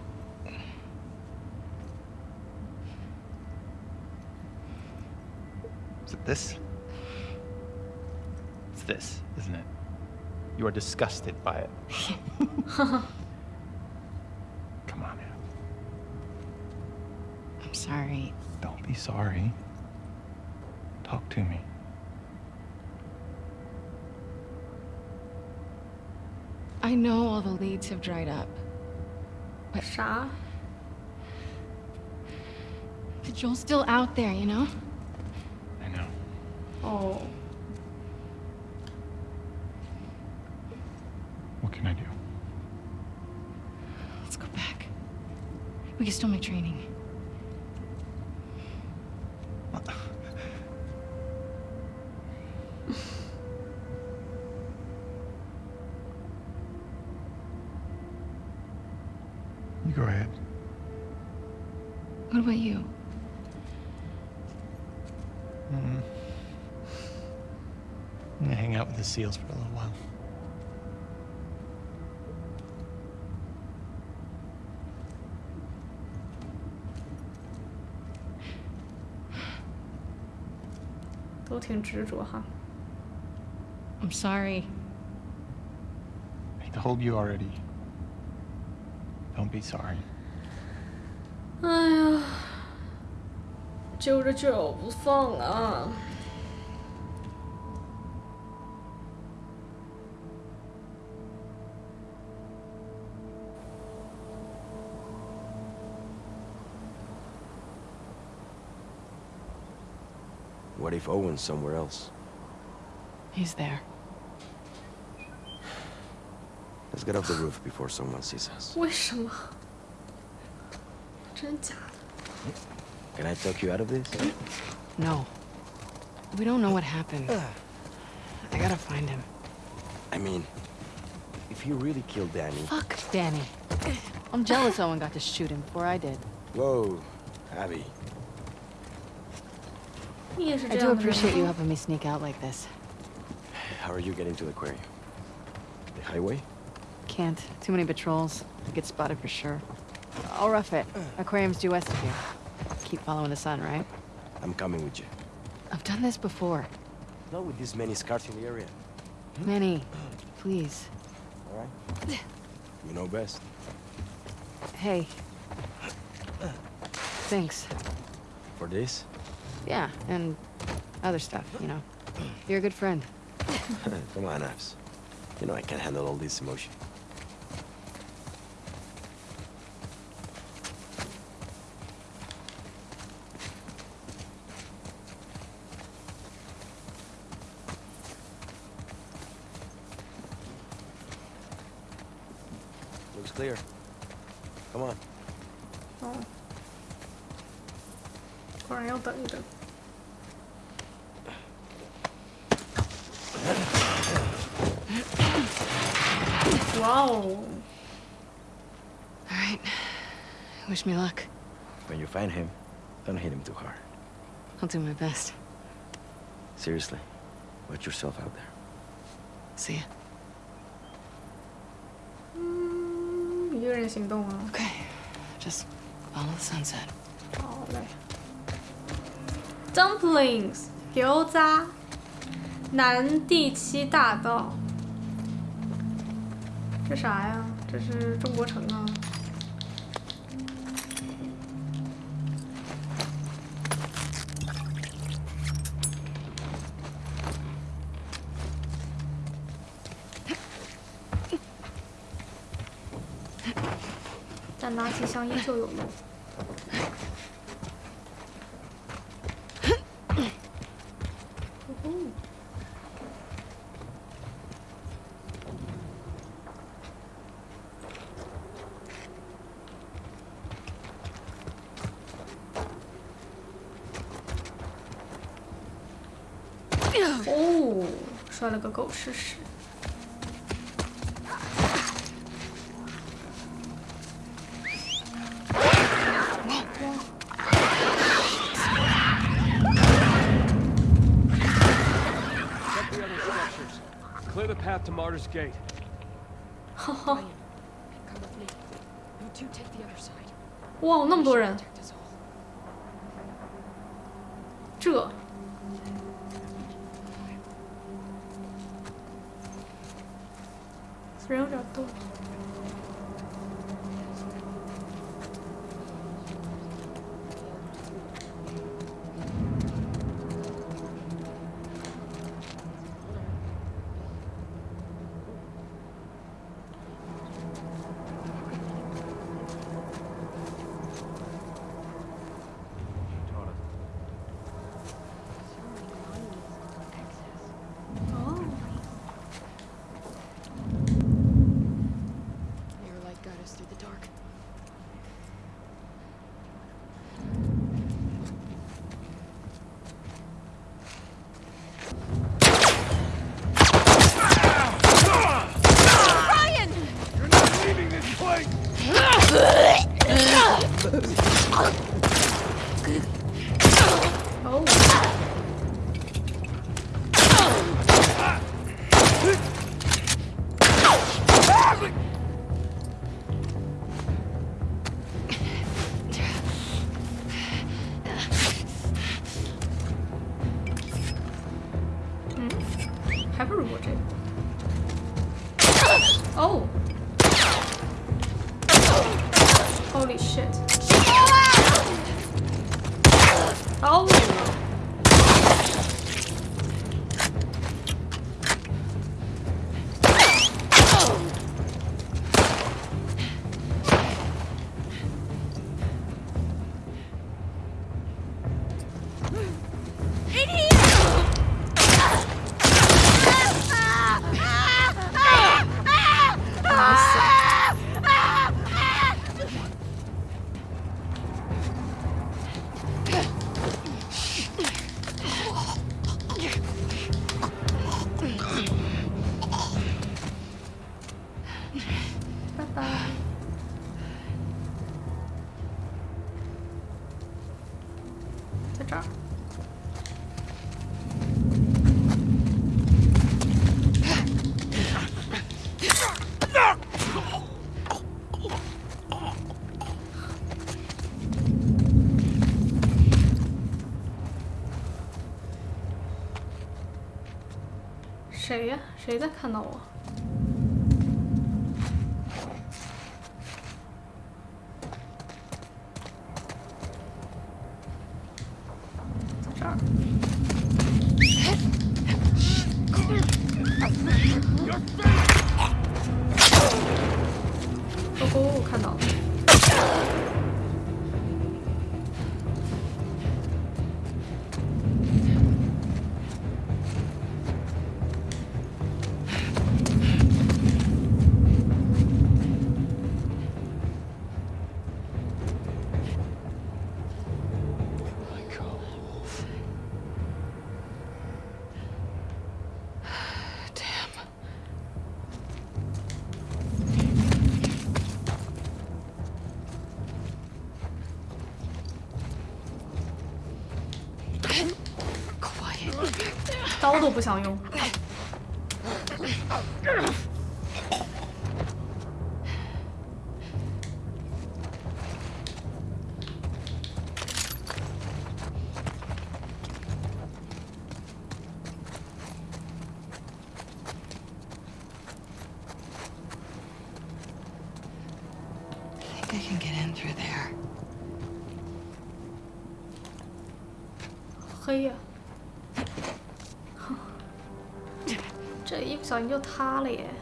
Is it this? It's this, isn't it? You are disgusted by it. Come on, Ab. I'm sorry. Don't be sorry. Talk to me. I know all the leads have dried up. 啥？But Joel's still out there, you know? I know. Oh. What can I do? Let's go back. We can still make training. You go ahead. What about you? Mm. I'm gonna hang out with the seals for a little while. "都挺执着哈。 I'm sorry. I told you already. Don't be sorry. 哎呀，揪着脚不放啊！ What if Owen's somewhere else? He's there. Let's get off the roof before someone sees us. 为什么？真假的？ Can I talk you out of this? No. We don't know what happened. I gotta find him. I mean, if he really killed Danny. Fuck Danny. I'm jealous Owen got to shoot him before I did. Whoa, Abby. I do appreciate you helping me sneak out like this. How are you getting to the quarry? The highway? Can't. Too many patrols. I get spotted for sure. I'll rough it. Aquarium's due west of here. Keep following the sun, right? I'm coming with you. I've done this before. Not with this many scars in the area. Hmm? Many. Please. All right. You know best. Hey. Thanks. For this? Yeah, and other stuff, you know. You're a good friend. Come on, Abs. You know I can't handle all this emotion. Looks clear. Come on. Wish me luck. When you find him, don't hit him too hard. I'll do my best. Seriously, watch yourself out there. See ya. 嗯，一个人行动啊。 Okay. Just follow the sunset. 好嘞。Dumplings 油渣，南第七大道。这啥呀？这是中国城啊。 机箱依旧有用。哦，摔了个狗吃屎。Emperor's Gate. Whoa，那么多人。谁呀谁在看到我？都不想用。Dahlia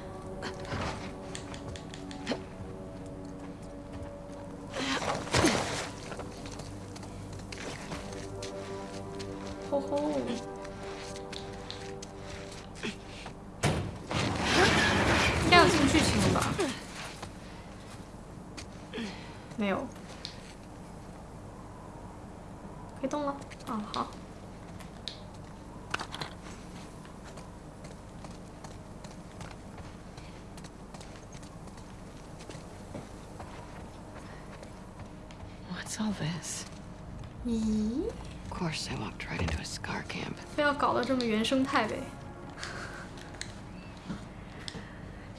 咦，Of course, I walked right into a scar camp. 非要搞得这么原生态呗？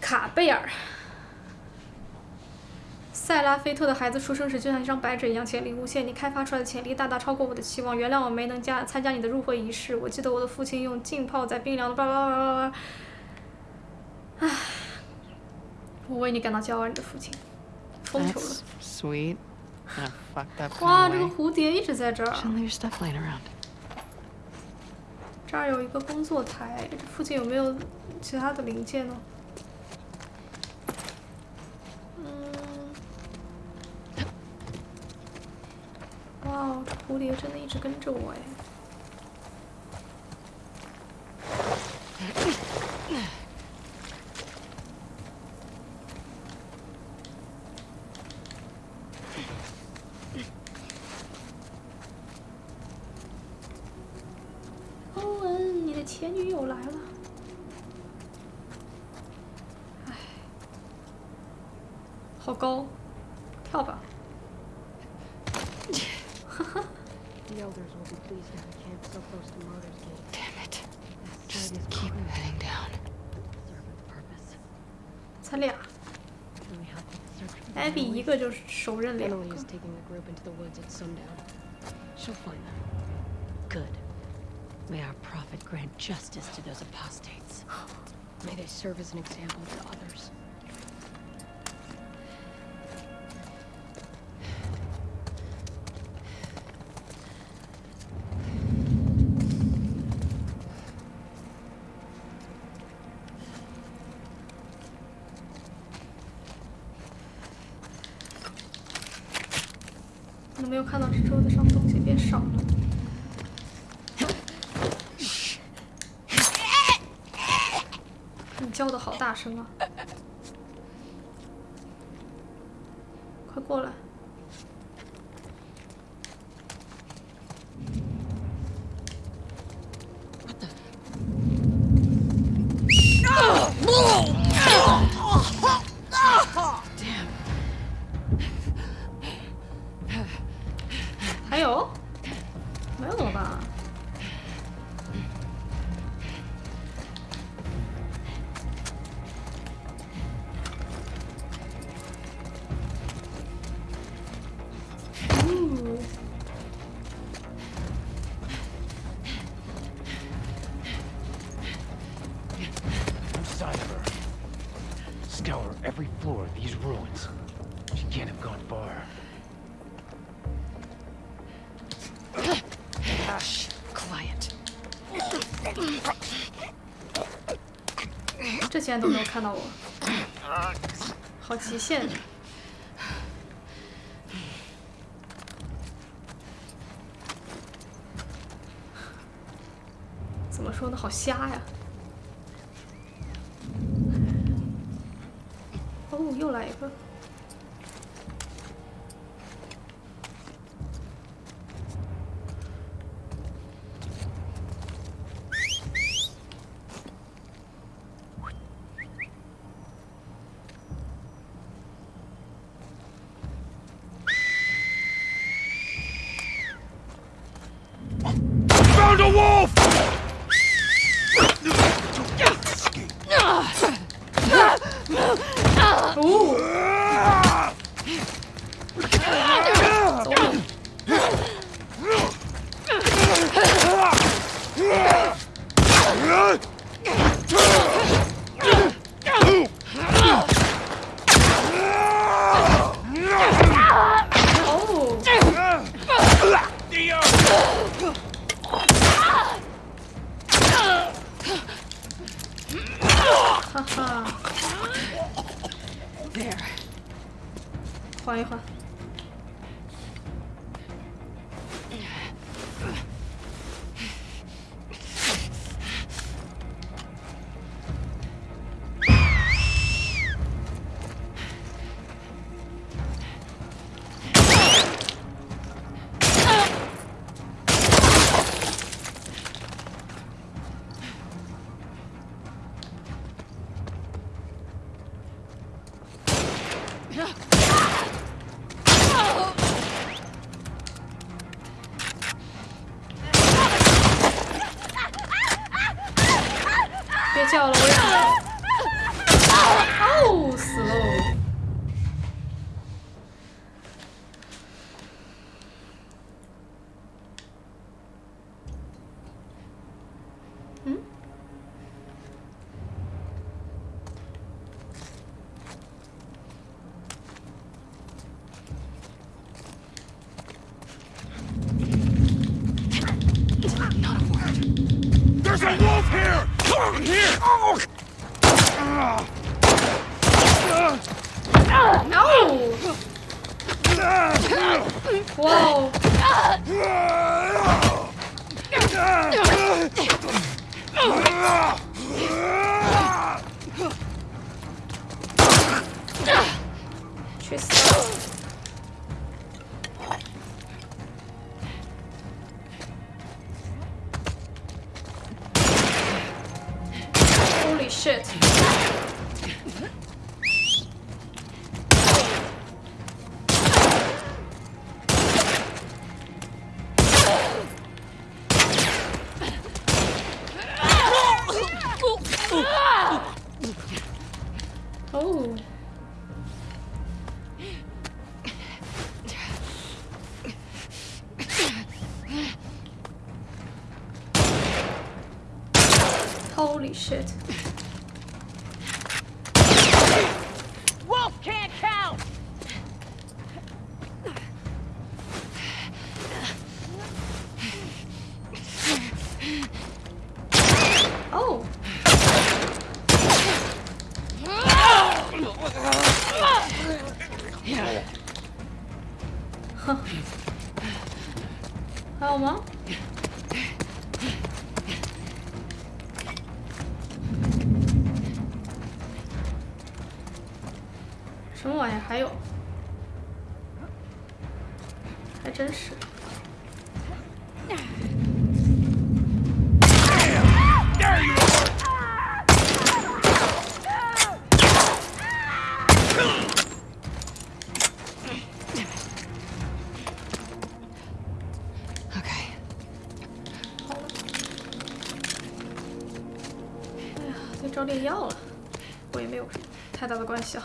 卡贝尔，塞拉菲特的孩子出生时就像一张白纸一样潜力无限，你开发出来的潜力大大超过我的期望。原谅我没能加参加你的入会仪式。我记得我的父亲用浸泡在冰凉的叭叭叭叭叭。唉，我为你感到骄傲，你的父亲。疯球了 sweet. 哇，这个蝴蝶一直在这儿。这儿有一个工作台，这附近有没有其他的零件呢？嗯，哇哦，这蝴蝶真的一直跟着我哎。elders will be pleased to have camp so close to Martyr's Gate. Damn it. This Just site is keep crucial heading down. to serve its purpose. 才俩， Can we help with the search for the 艾比一 Runaways? 个就手刃两 Emily 个 is。taking the group into the woods at sundown. She'll find them. Good. May our prophet grant justice to those apostates. May they serve as an example to others. “ 快过来！Damn. 还有？看到我，好极限。怎么说呢？好瞎呀！哦，又来一个。Shit. 笑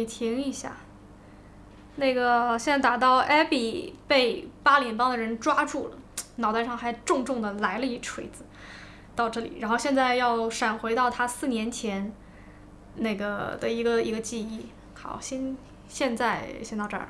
你停一下。那个现在打到 Abby 被八脸帮的人抓住了，脑袋上还重重的来了一锤子。到这里，然后现在要闪回到他四年前那个的一个一个记忆。好，先现在先到这儿。